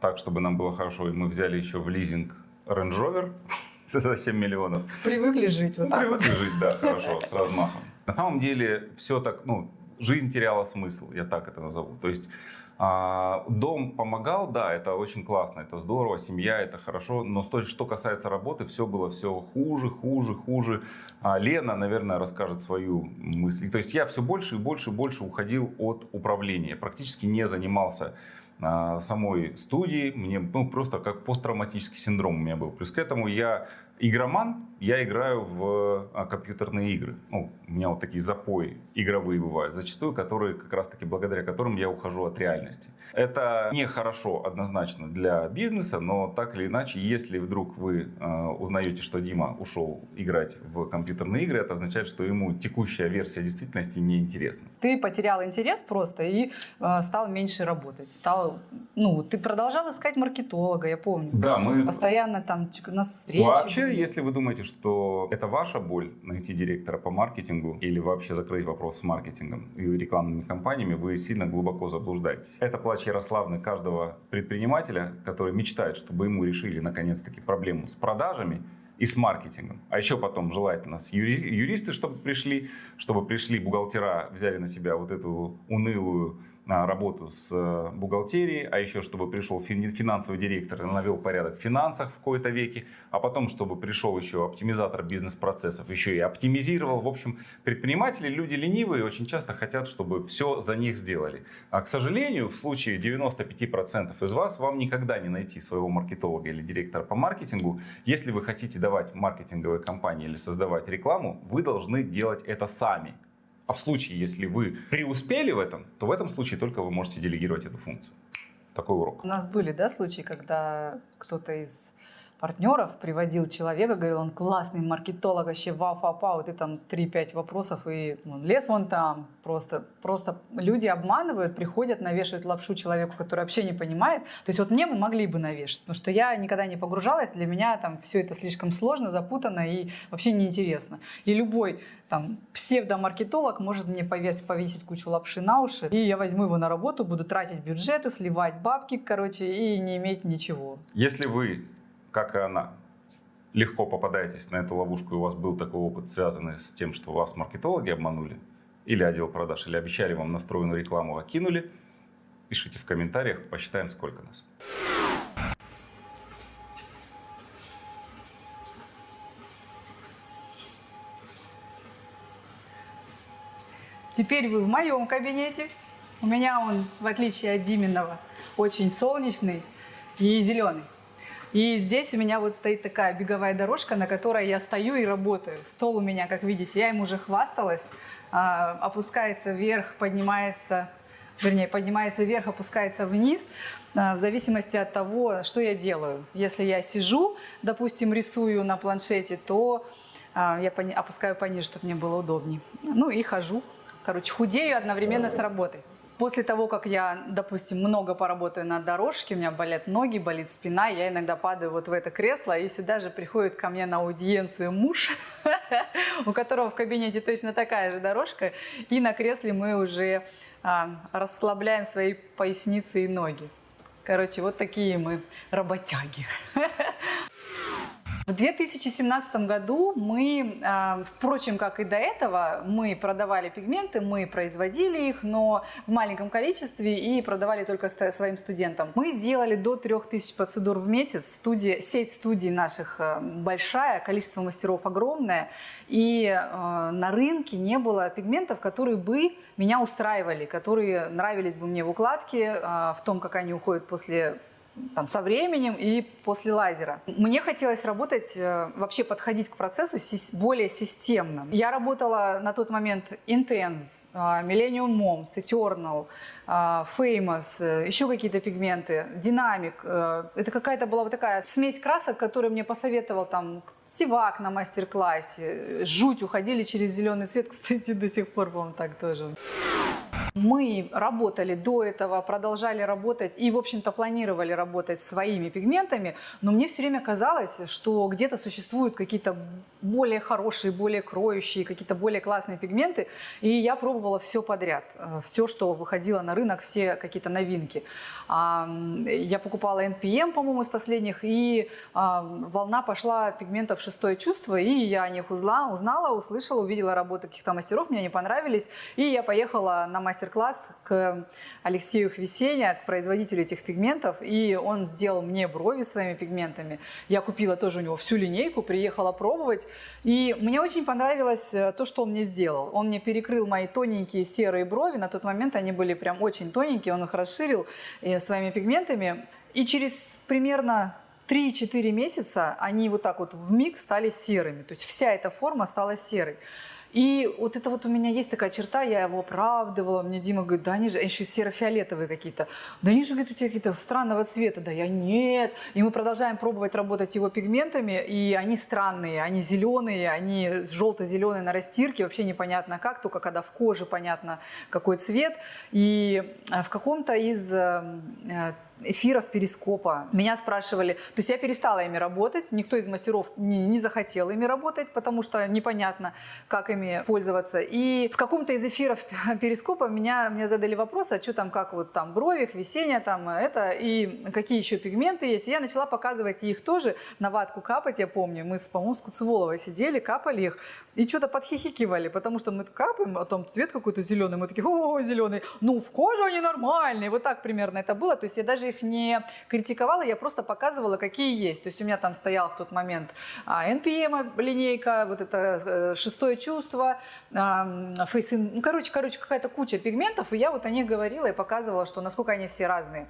так, чтобы нам было хорошо, и мы взяли еще в лизинг Range Rover. [laughs] за 7 миллионов. Привыкли жить вот так Привыкли жить, да, хорошо, с размахом. На самом деле все так, ну, жизнь теряла смысл, я так это назову. То есть а, дом помогал, да, это очень классно, это здорово, семья, это хорошо, но с той- что касается работы, все было все хуже, хуже, хуже. А Лена, наверное, расскажет свою мысль. То есть я все больше и больше и больше уходил от управления, практически не занимался а, самой студии, мне ну, просто как посттравматический синдром у меня был. Плюс к этому я игроман, я играю в а, компьютерные игры. Ну, у меня вот такие запои игровые бывают, зачастую, которые как раз-таки благодаря которым я ухожу от реальности. Это нехорошо однозначно для бизнеса, но так или иначе, если вдруг вы э, узнаете, что Дима ушел играть в компьютерные игры, это означает, что ему текущая версия действительности неинтересна. Ты потерял интерес просто и э, стал меньше работать. Стал, ну, ты продолжал искать маркетолога, я помню. Да, мы Постоянно там нас встречи. Вообще, были. если вы думаете, что это ваша боль найти директора по маркетингу или вообще закрыть вопрос с маркетингом и рекламными кампаниями, вы сильно глубоко заблуждаетесь. Это плач Ярославны каждого предпринимателя, который мечтает, чтобы ему решили наконец-таки проблему с продажами и с маркетингом. А еще потом желательно с юри- юристы, чтобы пришли, чтобы пришли бухгалтера, взяли на себя вот эту унылую работу с э, бухгалтерией, а еще чтобы пришел фин- финансовый директор и навел порядок в финансах в кои-то веке, а потом чтобы пришел еще оптимизатор бизнес-процессов, еще и оптимизировал. В общем, предприниматели люди ленивые, очень часто хотят, чтобы все за них сделали. А, к сожалению, в случае 95% из вас, вам никогда не найти своего маркетолога или директора по маркетингу. Если вы хотите давать маркетинговые кампании или создавать рекламу, вы должны делать это сами. А в случае, если вы преуспели в этом, то в этом случае только вы можете делегировать эту функцию. Такой урок. У нас были, да, случаи, когда кто-то из партнеров приводил человека, говорил, он классный маркетолог, вообще вау фа па вот и там 3-5 вопросов, и он лес вон там. Просто, просто люди обманывают, приходят, навешивают лапшу человеку, который вообще не понимает. То есть вот мне мы могли бы навешать, потому что я никогда не погружалась, для меня там все это слишком сложно, запутанно и вообще неинтересно. И любой там псевдомаркетолог может мне повесить, повесить кучу лапши на уши, и я возьму его на работу, буду тратить бюджеты, сливать бабки, короче, и не иметь ничего. Если вы, как и она, легко попадаетесь на эту ловушку, и у вас был такой опыт, связанный с тем, что вас маркетологи обманули, или отдел продаж, или обещали вам настроенную рекламу, а кинули, пишите в комментариях, посчитаем, сколько нас. Теперь вы в моем кабинете. У меня он, в отличие от Диминого, очень солнечный и зеленый. И здесь у меня вот стоит такая беговая дорожка, на которой я стою и работаю. Стол у меня, как видите, я им уже хвасталась. А, опускается вверх, поднимается, вернее, поднимается вверх, опускается вниз, а, в зависимости от того, что я делаю. Если я сижу, допустим, рисую на планшете, то а, я опускаю пониже, чтобы мне было удобнее. Ну и хожу. Короче, худею одновременно с работой. После того, как я, допустим, много поработаю на дорожке, у меня болят ноги, болит спина, я иногда падаю вот в это кресло, и сюда же приходит ко мне на аудиенцию муж, [laughs] у которого в кабинете точно такая же дорожка, и на кресле мы уже а, расслабляем свои поясницы и ноги. Короче, вот такие мы работяги. [laughs] В 2017 году мы, э, впрочем, как и до этого, мы продавали пигменты, мы производили их, но в маленьком количестве и продавали только своим студентам. Мы делали до 3000 процедур в месяц. Студия, сеть студий наших э, большая, количество мастеров огромное. И э, на рынке не было пигментов, которые бы меня устраивали, которые нравились бы мне в укладке, в том, как они уходят после там, со временем и после лазера. Мне хотелось работать, э, вообще подходить к процессу более системно. Я работала на тот момент Intense, э, Millennium Moms, Eternal, э, Famous, еще какие-то пигменты, Dynamic. Это какая-то была вот такая смесь красок, которую мне посоветовал там Сивак на мастер-классе. Жуть, уходили через зеленый цвет, [laughs] кстати, до сих пор, по-моему, так тоже. Мы работали до этого, продолжали работать и, в общем-то, планировали работать своими пигментами, но мне все время казалось, что где-то существуют какие-то более хорошие, более кроющие, какие-то более классные пигменты, и я пробовала все подряд, э, все, что выходило на рынок, все какие-то новинки. Я покупала NPM, по-моему, из последних, и а, волна пошла пигментов «Шестое чувство», и я о них узнала, узнала услышала, увидела работы каких-то мастеров, мне они понравились, и я поехала на мастер-класс к Алексею Хвесеня, к производителю этих пигментов, и он сделал мне брови своими пигментами. Я купила тоже у него всю линейку, приехала пробовать, и мне очень понравилось э, то, что он мне сделал. Он мне перекрыл мои тоненькие серые брови, на тот момент они были прям очень тоненькие, он их расширил э, своими пигментами, и через примерно 3-4 месяца они вот так вот в миг стали серыми. То есть вся эта форма стала серой. И вот это вот у меня есть такая черта, я его оправдывала. Мне Дима говорит, да они же еще серо-фиолетовые какие-то. Да они же, говорит, у тебя какие-то странного цвета. Да я нет. И мы продолжаем пробовать работать его пигментами, и они странные, они зеленые, они желто-зеленые на растирке, вообще непонятно как, только когда в коже понятно какой цвет. И э, в каком-то из э, э, эфиров перископа. Меня спрашивали, то есть я перестала ими работать, никто из мастеров не, не захотел ими работать, потому что непонятно, как ими пользоваться. И в каком-то из эфиров [laughs] перископа меня, меня задали вопрос, а что там, как вот там брови, весенняя там это, и какие еще пигменты есть. И я начала показывать их тоже, на ватку капать, я помню, мы по-моему, с Куцеволовой сидели, капали их, и что-то подхихикивали, потому что мы капаем, а там цвет какой-то зеленый, мы такие, о, зеленый, ну в коже они нормальные, вот так примерно это было, то есть я даже их не критиковала, я просто показывала, какие есть. То есть у меня там стоял в тот момент NPM линейка, вот это э, шестое чувство, фейсин, ну, короче, короче, какая-то куча пигментов, и я вот о них говорила и показывала, что насколько они все разные.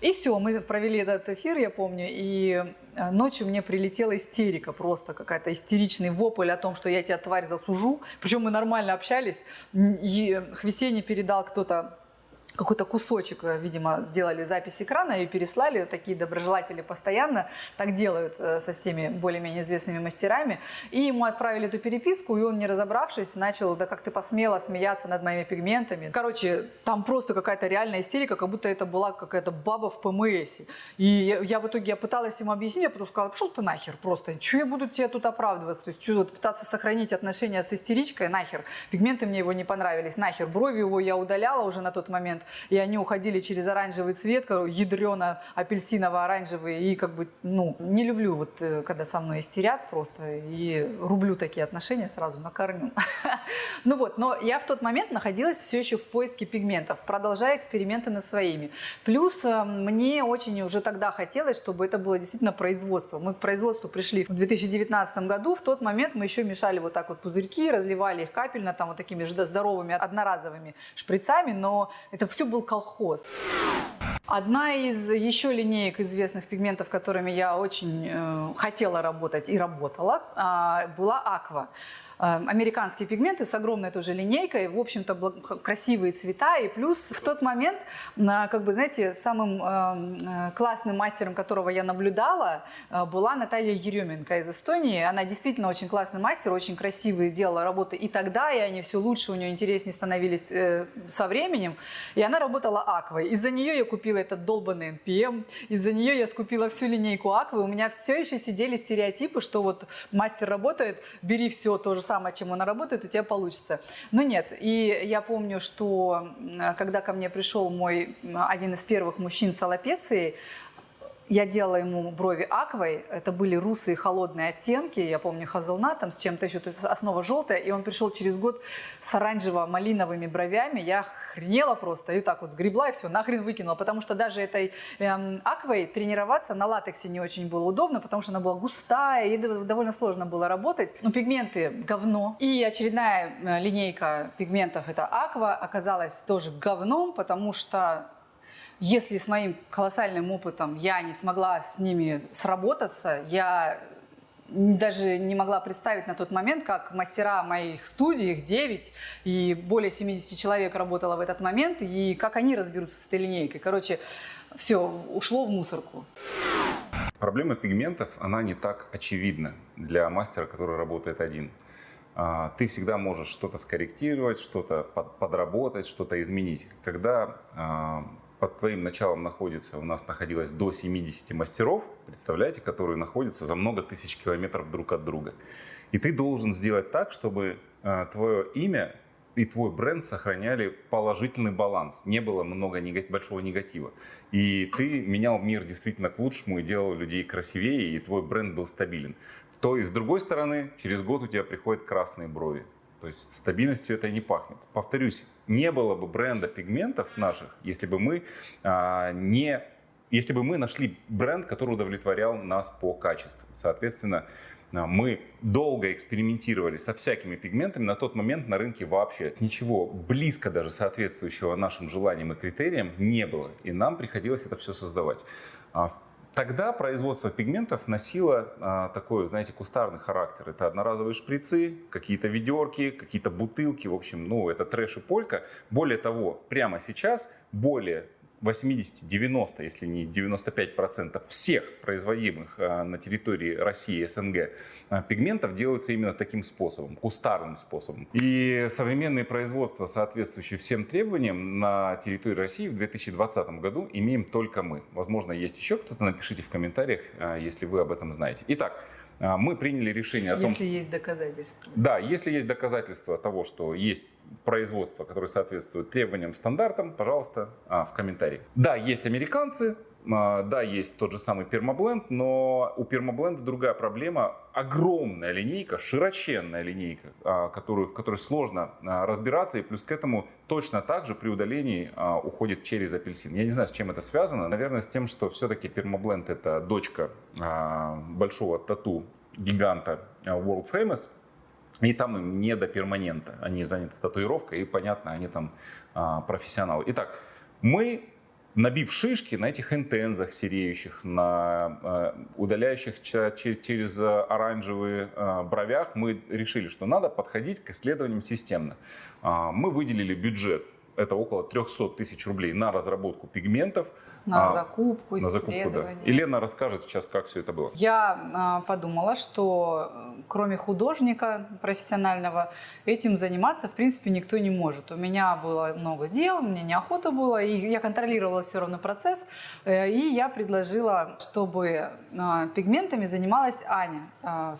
И все, мы провели этот эфир, я помню, и э, ночью мне прилетела истерика, просто какая-то истеричный вопль о том, что я тебя, тварь, засужу. Причем мы нормально общались, и Хвесене передал кто-то какой-то кусочек, э, видимо, сделали запись экрана и переслали. Такие доброжелатели постоянно так делают э, со всеми более-менее известными мастерами. И ему отправили эту переписку, и он, не разобравшись, начал, да как ты посмела смеяться над моими пигментами. Короче, там просто какая-то реальная истерика, как будто это была какая-то баба в ПМС. И я, я в итоге я пыталась ему объяснить, я потом сказала, пошел ты нахер просто, что я буду тебе тут оправдываться, то есть что пытаться сохранить отношения с истеричкой, нахер. Пигменты мне его не понравились, нахер. Брови его я удаляла уже на тот момент и они уходили через оранжевый цвет, ядрено апельсиново-оранжевый, и как бы, ну, не люблю вот, э, когда со мной истерят просто, и рублю такие отношения сразу на корню. [laughs] Ну вот, но я в тот момент находилась все еще в поиске пигментов, продолжая эксперименты над своими. Плюс э, мне очень уже тогда хотелось, чтобы это было действительно производство. Мы к производству пришли в 2019 году, в тот момент мы еще мешали вот так вот пузырьки, разливали их капельно, там вот такими здоровыми одноразовыми шприцами, но это все был колхоз. Одна из еще линеек известных пигментов, которыми я очень э, хотела работать и работала, э, была Аква. Эм, американские пигменты с огромной тоже линейкой, в общем-то красивые цвета, и плюс в тот момент, как бы, знаете, самым эм, э, классным мастером, которого я наблюдала, э, была Наталья Еременко из Эстонии. Она действительно очень классный мастер, очень красивые делала работы и тогда, и они все лучше, у нее интереснее становились э, со временем. И она работала аквой. Из-за нее я купила этот долбанный NPM, из-за нее я скупила всю линейку аквы. У меня все еще сидели стереотипы, что вот мастер работает, бери все то же самое, чем она работает, у тебя получится. Но нет. И я помню, что когда ко мне пришел мой один из первых мужчин с аллопецией, я делала ему брови аквой, это были русые холодные оттенки, я помню хазелнатом с чем-то еще, то есть основа желтая, и он пришел через год с оранжево-малиновыми бровями, я хренела просто, и так вот сгребла и все, нахрен выкинула, потому что даже этой эм, аквой тренироваться на латексе не очень было удобно, потому что она была густая, и довольно сложно было работать. Но пигменты говно. И очередная э, линейка пигментов, это аква, оказалась тоже говном, потому что если с моим колоссальным опытом я не смогла с ними сработаться, я даже не могла представить на тот момент, как мастера моих студий, их 9, и более 70 человек работало в этот момент, и как они разберутся с этой линейкой. Короче, все, ушло в мусорку. Проблема пигментов, она не так очевидна для мастера, который работает один. а, ты всегда можешь что-то скорректировать, что-то подработать, что-то изменить. Когда а, под твоим началом находится, у нас находилось до 70 мастеров, представляете, которые находятся за много тысяч километров друг от друга. И ты должен сделать так, чтобы а, твое имя и твой бренд сохраняли положительный баланс. Не было много негатив, большого негатива. И ты менял мир действительно к лучшему и делал людей красивее, и твой бренд был стабилен то и с другой стороны, через год у тебя приходят красные брови. То есть стабильностью это не пахнет. Повторюсь, не было бы бренда пигментов наших, если бы мы а, не если бы мы нашли бренд, который удовлетворял нас по качеству. Соответственно, а, мы долго экспериментировали со всякими пигментами. На тот момент на рынке вообще ничего близко даже соответствующего нашим желаниям и критериям не было. И нам приходилось это все создавать. Тогда производство пигментов носило а, такой, знаете, кустарный характер. Это одноразовые шприцы, какие-то ведерки, какие-то бутылки. В общем, ну, это трэш и полька. Более того, прямо сейчас более 80-90, если не 95% всех производимых а, на территории России и СНГ а, пигментов делаются именно таким способом, кустарным способом. И современные производства, соответствующие всем требованиям на территории России в 2020 году имеем только мы. Возможно, есть еще кто-то, напишите в комментариях, а, если вы об этом знаете. Итак, мы приняли решение о том... Если есть доказательства. Да, если есть доказательства того, что есть производства, которые соответствуют требованиям, стандартам, пожалуйста, а, в комментарии. Да, есть американцы, а, да, есть тот же самый пермабленд, но у пермабленда другая проблема. Огромная линейка, широченная линейка, а, которую, в которой сложно разбираться. И плюс к этому точно так же при удалении уходит через апельсин. Я не знаю, с чем это связано. Наверное, с тем, что все-таки пермабленд это дочка большого тату гиганта World Famous. И там им не до перманента. Они заняты татуировкой, и понятно, они там а, профессионалы. Итак, мы, набив шишки на этих интензах сереющих, на а, удаляющих через оранжевые а, бровях, мы решили, что надо подходить к исследованиям системно. А, мы выделили бюджет, это около 300 тысяч рублей на разработку пигментов, на а, закупку, на закупку, да. И Лена расскажет сейчас, как все это было. Я а, подумала, что э, кроме художника профессионального, этим заниматься, в принципе, никто не может. У меня было много дел, мне неохота было, и я контролировала все равно процесс. Э, и я предложила, чтобы а, пигментами занималась Аня. А,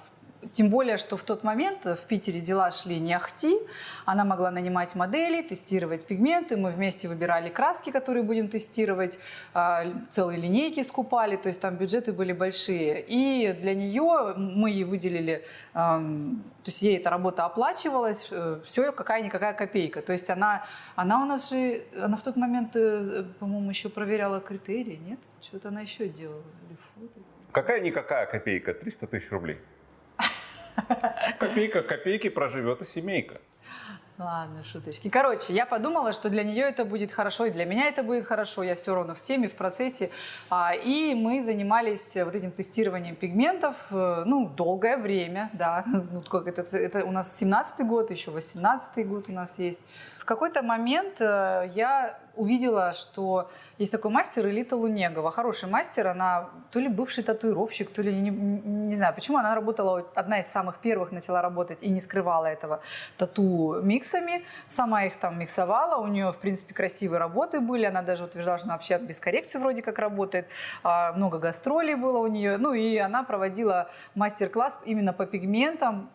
тем более, что в тот момент в Питере дела шли не ахти. Она могла нанимать модели, тестировать пигменты. Мы вместе выбирали краски, которые будем тестировать. А, целые линейки скупали, то есть там бюджеты были большие. И для нее мы ей выделили, то есть ей эта работа оплачивалась, э, все какая-никакая копейка. То есть она, она у нас же, она в тот момент, э, по-моему, еще проверяла критерии, нет? Что-то она еще делала. Какая-никакая копейка, 300 тысяч рублей. [laughs] Копейка копейки проживет и семейка. Ладно, шуточки. Короче, я подумала, что для нее это будет хорошо, и для меня это будет хорошо. Я все равно в теме, в процессе. А, и мы занимались вот этим тестированием пигментов, э, ну, долгое время, да. [laughs] Ну, как это, это у нас 17-й год, еще 18-й год у нас есть. В какой-то момент э, я увидела, что есть такой мастер Элита Лунегова. Хороший мастер, она то ли бывший татуировщик, то ли, не, не знаю, почему она работала, одна из самых первых начала работать и не скрывала этого тату миксами. Сама их там миксовала, у нее, в принципе, красивые работы были. Она даже утверждала, что она вообще без коррекции вроде как работает. А, много гастролей было у нее. Ну и она проводила мастер-класс именно по пигментам,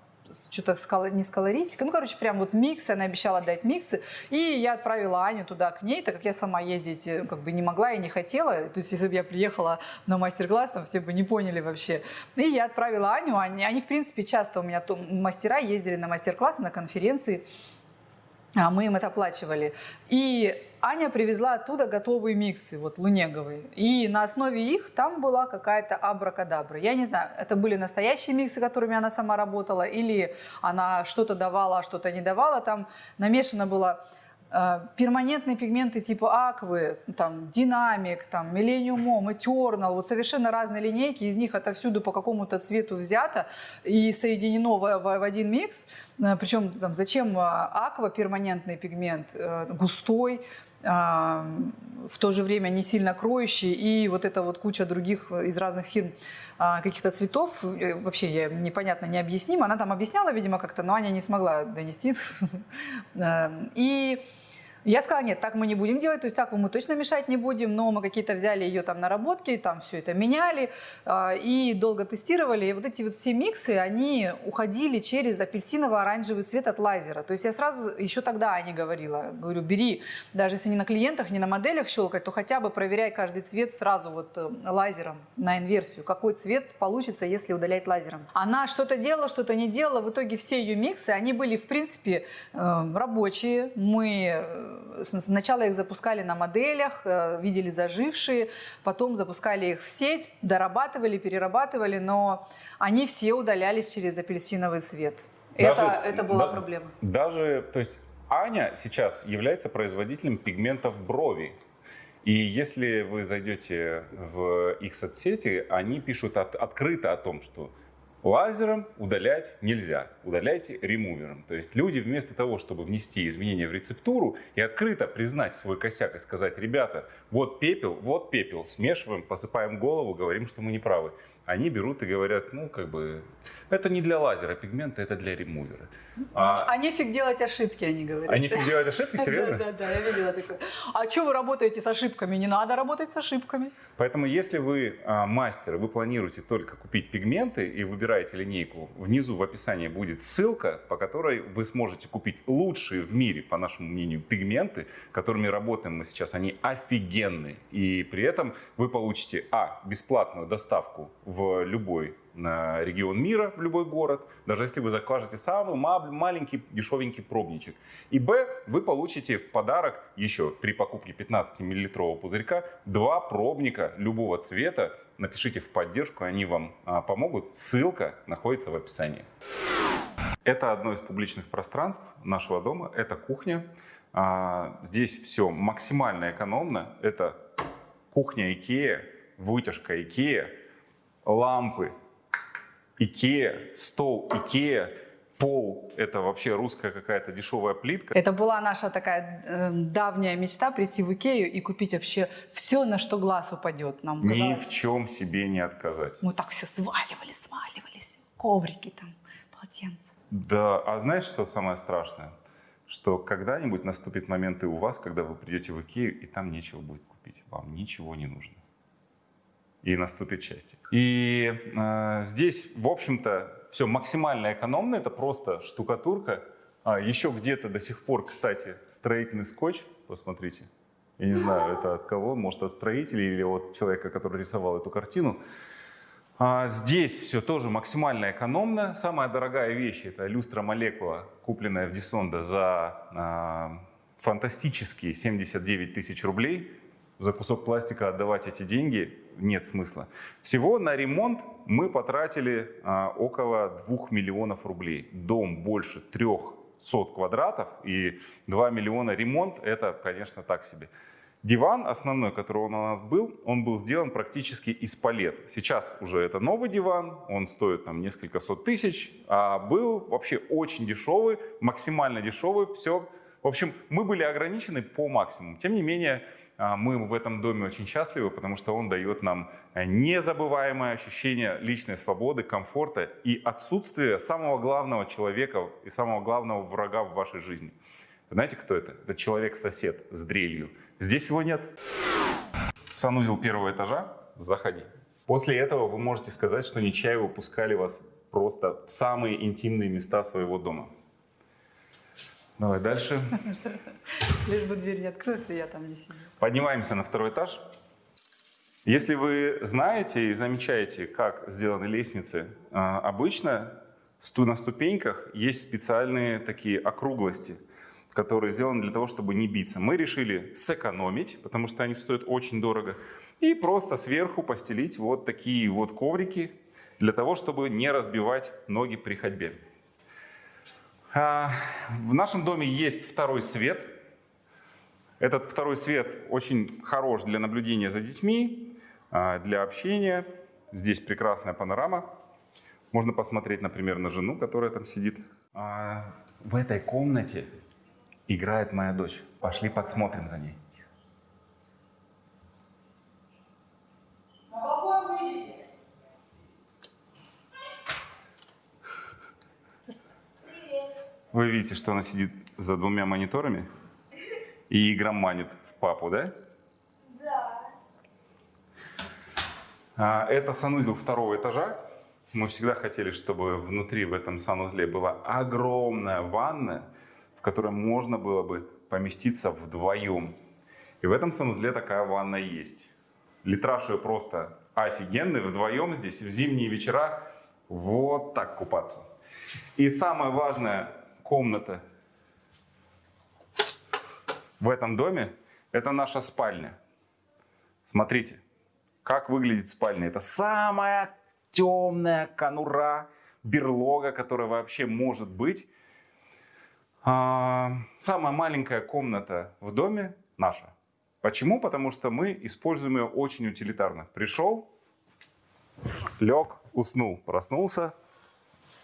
что-то не с колористикой, ну, короче, прям вот микс, она обещала дать миксы, и я отправила Аню туда к ней, так как я сама ездить э, как бы не могла и не хотела, то есть если бы я приехала на мастер-класс, там все бы не поняли вообще. И я отправила Аню, они, они в принципе часто у меня то, мастера ездили на мастер-классы, на конференции, а мы им это оплачивали. И Аня привезла оттуда готовые миксы, вот лунеговые. И на основе их там была какая-то абракадабра. Я не знаю, это были настоящие миксы, которыми она сама работала, или она что-то давала, а что-то не давала. Там намешано было перманентные пигменты типа аквы, там, динамик, там, Mom, Eternal, вот совершенно разные линейки, из них отовсюду по какому-то цвету взято и соединено в, в, в один микс. Э, Причем там, зачем э, аква, перманентный пигмент, густой, в то же время не сильно кроющий и вот это вот куча других из разных фирм каких-то цветов. Э, вообще я непонятно, необъяснимо. Она там объясняла, видимо, как-то, но Аня не смогла донести. [laughs] Эм, и я сказала, нет, так мы не будем делать, то есть так мы точно мешать не будем, но мы какие-то взяли ее там наработки, там все это меняли э, и долго тестировали. И вот эти вот все миксы, они уходили через апельсиново-оранжевый цвет от лазера. То есть я сразу, еще тогда Аня говорила, говорю, бери, даже если не на клиентах, не на моделях щелкать, то хотя бы проверяй каждый цвет сразу вот э, лазером на инверсию, какой цвет получится, если удалять лазером. Она что-то делала, что-то не делала, в итоге все ее миксы, они были в принципе э, рабочие, мы э, Сначала их запускали на моделях, э, видели зажившие, потом запускали их в сеть, дорабатывали, перерабатывали, но они все удалялись через апельсиновый цвет. Даже, это, это была да, проблема. Даже, то есть Аня сейчас является производителем пигментов брови. И если вы зайдете в их соцсети, они пишут от, открыто о том, что Лазером удалять нельзя, удаляйте ремувером. То есть люди вместо того, чтобы внести изменения в рецептуру и открыто признать свой косяк и сказать, ребята, вот пепел, вот пепел, смешиваем, посыпаем голову, говорим, что мы не правы они берут и говорят, ну, как бы, это не для лазера пигмента, это для ремувера. А, а нефиг делать ошибки, они говорят. А нефиг делать ошибки, [laughs] серьезно? Да, да, да, я видела такое. А что вы работаете с ошибками? Не надо работать с ошибками. Поэтому, если вы а, мастер, вы планируете только купить пигменты и выбираете линейку, внизу в описании будет ссылка, по которой вы сможете купить лучшие в мире, по нашему мнению, пигменты, которыми работаем мы сейчас. Они офигенные. И при этом вы получите, а, бесплатную доставку в в любой регион мира, в любой город, даже если вы закажете самый маленький дешевенький пробничек. И Б, вы получите в подарок еще при покупке 15-миллилитрового пузырька два пробника любого цвета. Напишите в поддержку, они вам а, помогут. Ссылка находится в описании. Это одно из публичных пространств нашего дома, это кухня. А, здесь все максимально экономно. Это кухня Икея, вытяжка Икея, лампы, Икея, стол Икея, пол – это вообще русская какая-то дешевая плитка. Это была наша такая э, давняя мечта прийти в Икею и купить вообще все, на что глаз упадет. Нам Ни в чем себе не отказать. Мы так все сваливали, сваливались. Коврики там, полотенца. Да, а знаешь, что самое страшное? Что когда-нибудь наступит момент и у вас, когда вы придете в Икею, и там нечего будет купить. Вам ничего не нужно и наступит счастье. И э, здесь, в общем-то, все максимально экономно, это просто штукатурка. А еще где-то до сих пор, кстати, строительный скотч, посмотрите. Я не знаю, это от кого, может от строителей или от человека, который рисовал эту картину. А здесь все тоже максимально экономно. Самая дорогая вещь это люстра молекула, купленная в Дисонда за а, фантастические 79 тысяч рублей. За кусок пластика отдавать эти деньги нет смысла. Всего на ремонт мы потратили а, около 2 миллионов рублей. Дом больше 300 квадратов и 2 миллиона ремонт, это, конечно, так себе. Диван основной, который у нас был, он был сделан практически из палет. Сейчас уже это новый диван, он стоит там несколько сот тысяч, а был вообще очень дешевый, максимально дешевый, все. В общем, мы были ограничены по максимуму. Тем не менее, мы в этом доме очень счастливы, потому что он дает нам э, незабываемое ощущение личной свободы, комфорта и отсутствие самого главного человека и самого главного врага в вашей жизни. знаете, кто это? Это человек-сосед с дрелью. Здесь его нет. Санузел первого этажа. Заходи. После этого вы можете сказать, что Нечаевы пускали вас просто в самые интимные места своего дома. Давай дальше. [laughs] Лишь бы дверь не открылась, и я там не сидел. Поднимаемся на второй этаж. Если вы знаете и замечаете, как сделаны лестницы, а, обычно на ступеньках есть специальные такие округлости, которые сделаны для того, чтобы не биться. Мы решили сэкономить, потому что они стоят очень дорого, и просто сверху постелить вот такие вот коврики для того, чтобы не разбивать ноги при ходьбе. А, в нашем доме есть второй свет. Этот второй свет очень хорош для наблюдения за детьми, а, для общения. Здесь прекрасная панорама. Можно посмотреть, например, на жену, которая там сидит. А, в этой комнате играет моя дочь. Пошли подсмотрим за ней. Вы видите, что она сидит за двумя мониторами и игроманит в папу, да? Да. Это санузел второго этажа. Мы всегда хотели, чтобы внутри в этом санузле была огромная ванна, в которой можно было бы поместиться вдвоем. И в этом санузле такая ванна есть. Литраж ее просто офигенный. Вдвоем здесь в зимние вечера вот так купаться. И самая важная комната в этом доме – это наша спальня. Смотрите, как выглядит спальня. Это самая темная конура, берлога, которая вообще может быть. А, самая маленькая комната в доме наша. Почему? Потому что мы используем ее очень утилитарно. Пришел, лег, уснул, проснулся,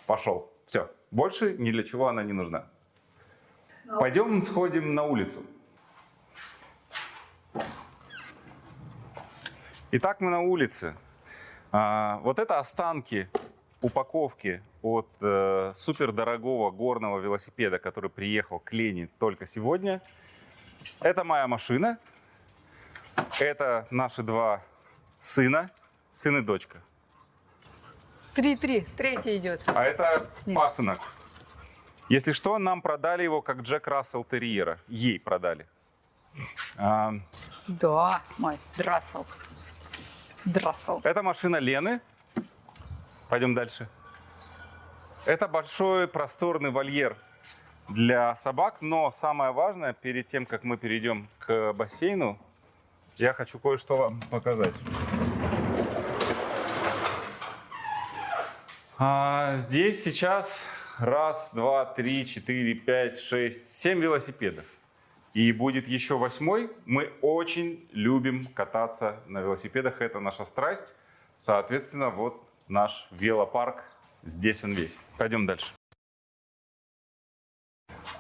пошел. Все. Больше ни для чего она не нужна. Пойдем сходим на улицу. Итак, мы на улице. А, вот это останки упаковки от э, супердорогого горного велосипеда, который приехал к Лене только сегодня. Это моя машина. Это наши два сына, сын и дочка. Три-три, третий идет. А это Нет. пасынок. Если что, нам продали его как Джек Рассел Терьера. Ей продали. А... Да, мой Драссел. Драссел. Это машина Лены. Пойдем дальше. Это большой просторный вольер для собак, но самое важное, перед тем, как мы перейдем к бассейну, я хочу кое-что вам показать. А, здесь сейчас раз, два, три, четыре, пять, шесть, семь велосипедов. И будет еще восьмой. Мы очень любим кататься на велосипедах. Это наша страсть. Соответственно, вот наш велопарк. Здесь он весь. Пойдем дальше.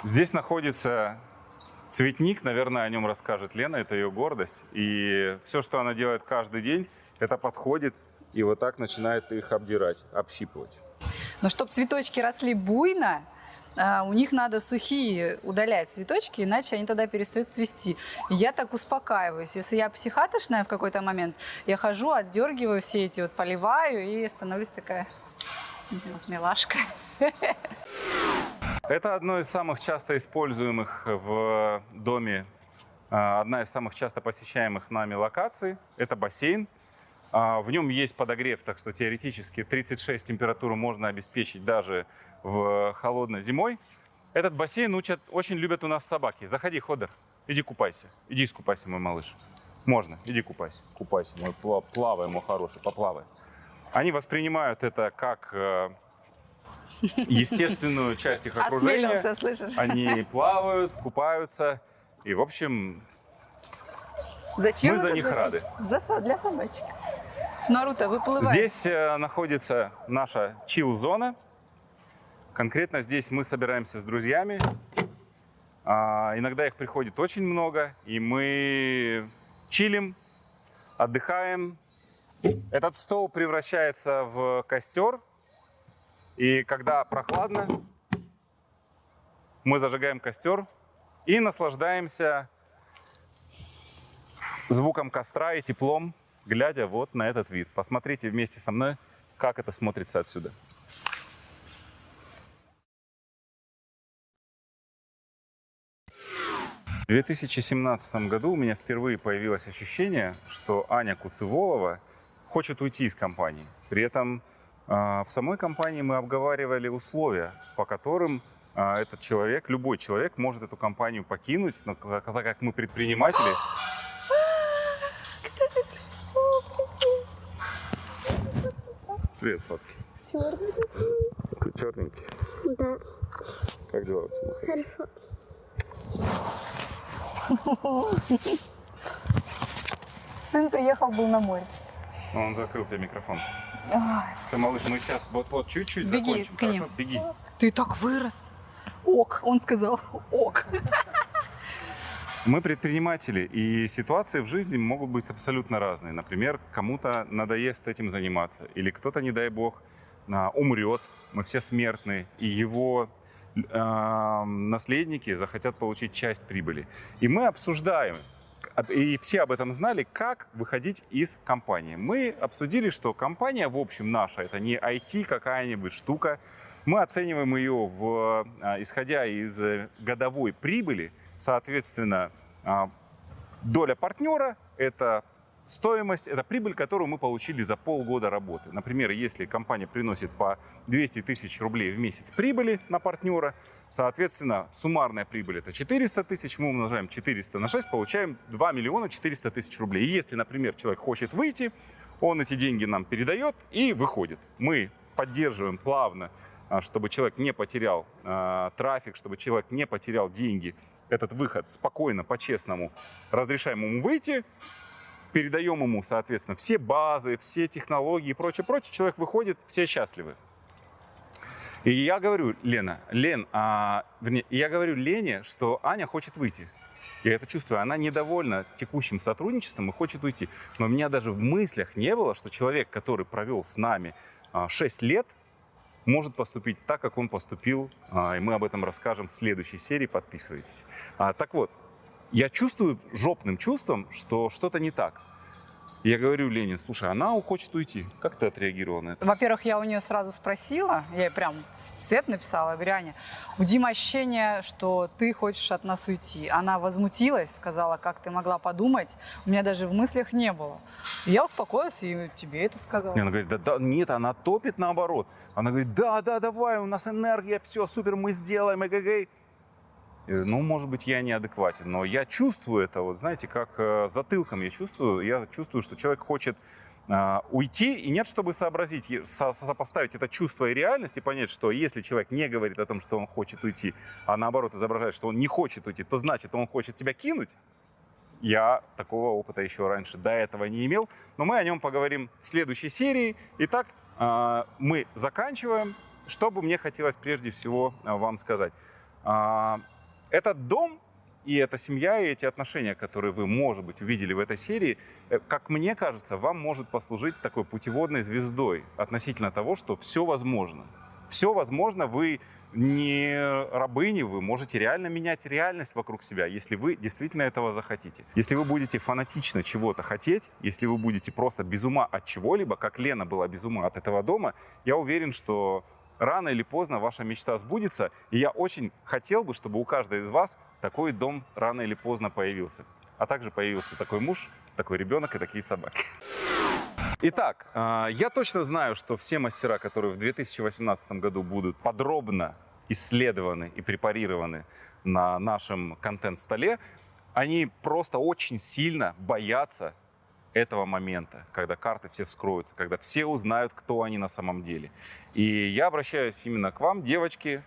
Здесь находится цветник. Наверное, о нем расскажет Лена. Это ее гордость. И все, что она делает каждый день, это подходит и вот так начинает их обдирать, общипывать. Но чтобы цветочки росли буйно, а, у них надо сухие удалять цветочки, иначе они тогда перестают цвести. я так успокаиваюсь. Если я психатошная в какой-то момент, я хожу, отдергиваю все эти, вот поливаю и становлюсь такая милашка. [laughs] Это одно из самых часто используемых в доме, а, одна из самых часто посещаемых нами локаций. Это бассейн. А, в нем есть подогрев, так что теоретически 36 температуру можно обеспечить даже в холодной зимой. Этот бассейн учат, очень любят у нас собаки. Заходи, Ходер, иди купайся. Иди искупайся, мой малыш. Можно, иди купайся. Купайся, мой плавай, мой хороший, поплавай. Они воспринимают это как э, естественную часть их окружения. слышишь? Они плавают, купаются. И, в общем, Зачем мы за них рады. За, для собачек. Наруто, выплывай. Здесь э, находится наша чил-зона. Конкретно здесь мы собираемся с друзьями. А, иногда их приходит очень много, и мы чилим, отдыхаем. Этот стол превращается в костер, и когда прохладно, мы зажигаем костер и наслаждаемся звуком костра и теплом глядя вот на этот вид. Посмотрите вместе со мной, как это смотрится отсюда. В 2017 году у меня впервые появилось ощущение, что Аня Куцеволова хочет уйти из компании. При этом э, в самой компании мы обговаривали условия, по которым э, этот человек, любой человек может эту компанию покинуть, но так как мы предприниматели, Привет, сладкий. Черненький. Ты черненький? Да. Как дела у тебя? Хорошо. Сын приехал, был на море. Он закрыл тебе микрофон. Все, малыш, мы сейчас вот вот чуть-чуть Беги закончим. к ним. Хорошо? Беги. Ты так вырос. Ок, он сказал. Ок. Мы предприниматели, и ситуации в жизни могут быть абсолютно разные. Например, кому-то надоест этим заниматься, или кто-то, не дай бог, умрет, мы все смертные, и его э, наследники захотят получить часть прибыли. И мы обсуждаем, и все об этом знали, как выходить из компании. Мы обсудили, что компания, в общем, наша, это не IT какая-нибудь штука. Мы оцениваем ее, в, а, исходя из э, годовой прибыли, соответственно, а, доля партнера – это стоимость, это прибыль, которую мы получили за полгода работы. Например, если компания приносит по 200 тысяч рублей в месяц прибыли на партнера, Соответственно, суммарная прибыль это 400 тысяч, мы умножаем 400 на 6, получаем 2 миллиона 400 тысяч рублей. И если, например, человек хочет выйти, он эти деньги нам передает и выходит. Мы поддерживаем плавно, а, чтобы человек не потерял э, трафик, чтобы человек не потерял деньги. Этот выход спокойно, по-честному разрешаем ему выйти, передаем ему, соответственно, все базы, все технологии и прочее, прочее. Человек выходит, все счастливы. И я говорю, Лена, Лен, а, вернее, я говорю Лене, что Аня хочет выйти. Я это чувствую. Она недовольна текущим сотрудничеством и хочет уйти. Но у меня даже в мыслях не было, что человек, который провел с нами а, 6 лет, может поступить так, как он поступил. А, и мы об этом расскажем в следующей серии. Подписывайтесь. А, так вот, я чувствую жопным чувством, что что-то не так. Я говорю Ленин, слушай, она хочет уйти. Как ты отреагировала на это? Во-первых, я у нее сразу спросила, я ей прям в цвет написала, я говорю, Аня, у Димы ощущение, что ты хочешь от нас уйти. Она возмутилась, сказала, как ты могла подумать. У меня даже в мыслях не было. я успокоилась и тебе это сказала. Она говорит, да, да, нет, она топит наоборот. Она говорит, да, да, давай, у нас энергия, все, супер, мы сделаем, эгэгэй. Э, ну, может быть, я неадекватен, но я чувствую это, вот знаете, как э, затылком я чувствую, я чувствую, что человек хочет э, уйти, и нет, чтобы сообразить, со сопоставить это чувство и реальность, и понять, что если человек не говорит о том, что он хочет уйти, а наоборот изображает, что он не хочет уйти, то значит, он хочет тебя кинуть. Я такого опыта еще раньше до этого не имел, но мы о нем поговорим в следующей серии. Итак, э, мы заканчиваем. Что бы мне хотелось прежде всего э, вам сказать? Этот дом и эта семья, и эти отношения, которые вы, может быть, увидели в этой серии, э, как мне кажется, вам может послужить такой путеводной звездой относительно того, что все возможно. Все возможно, вы не рабыни, вы можете реально менять реальность вокруг себя, если вы действительно этого захотите. Если вы будете фанатично чего-то хотеть, если вы будете просто без ума от чего-либо, как Лена была без ума от этого дома, я уверен, что рано или поздно ваша мечта сбудется. И я очень хотел бы, чтобы у каждой из вас такой дом рано или поздно появился. А также появился такой муж, такой ребенок и такие собаки. Итак, а, я точно знаю, что все мастера, которые в 2018 году будут подробно исследованы и препарированы на нашем контент-столе, они просто очень сильно боятся этого момента, когда карты все вскроются, когда все узнают, кто они на самом деле. И я обращаюсь именно к вам, девочки.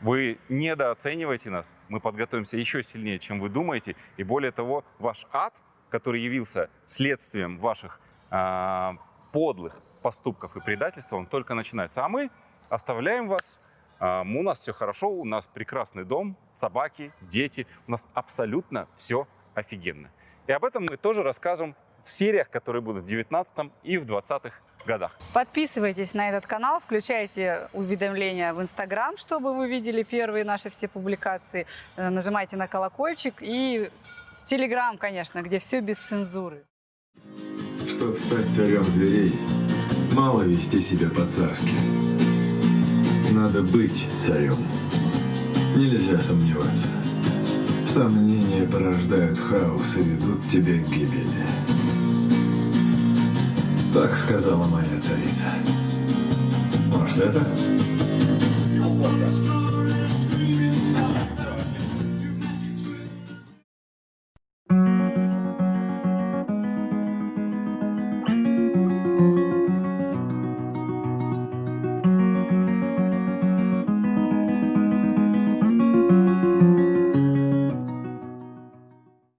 Вы недооцениваете нас. Мы подготовимся еще сильнее, чем вы думаете. И более того, ваш ад, который явился следствием ваших э, подлых поступков и предательства, он только начинается. А мы оставляем вас. Э, у нас все хорошо, у нас прекрасный дом, собаки, дети. У нас абсолютно все офигенно. И об этом мы тоже расскажем в сериях, которые будут в 19 и в 20 годах. Подписывайтесь на этот канал, включайте уведомления в Инстаграм, чтобы вы видели первые наши все публикации. Э, нажимайте на колокольчик и в Телеграм, конечно, где все без цензуры. Чтобы стать царем зверей, мало вести себя по-царски. Надо быть царем. Нельзя сомневаться. Сомнения порождают хаос и ведут тебя к гибели. Так сказала моя царица. Может, это?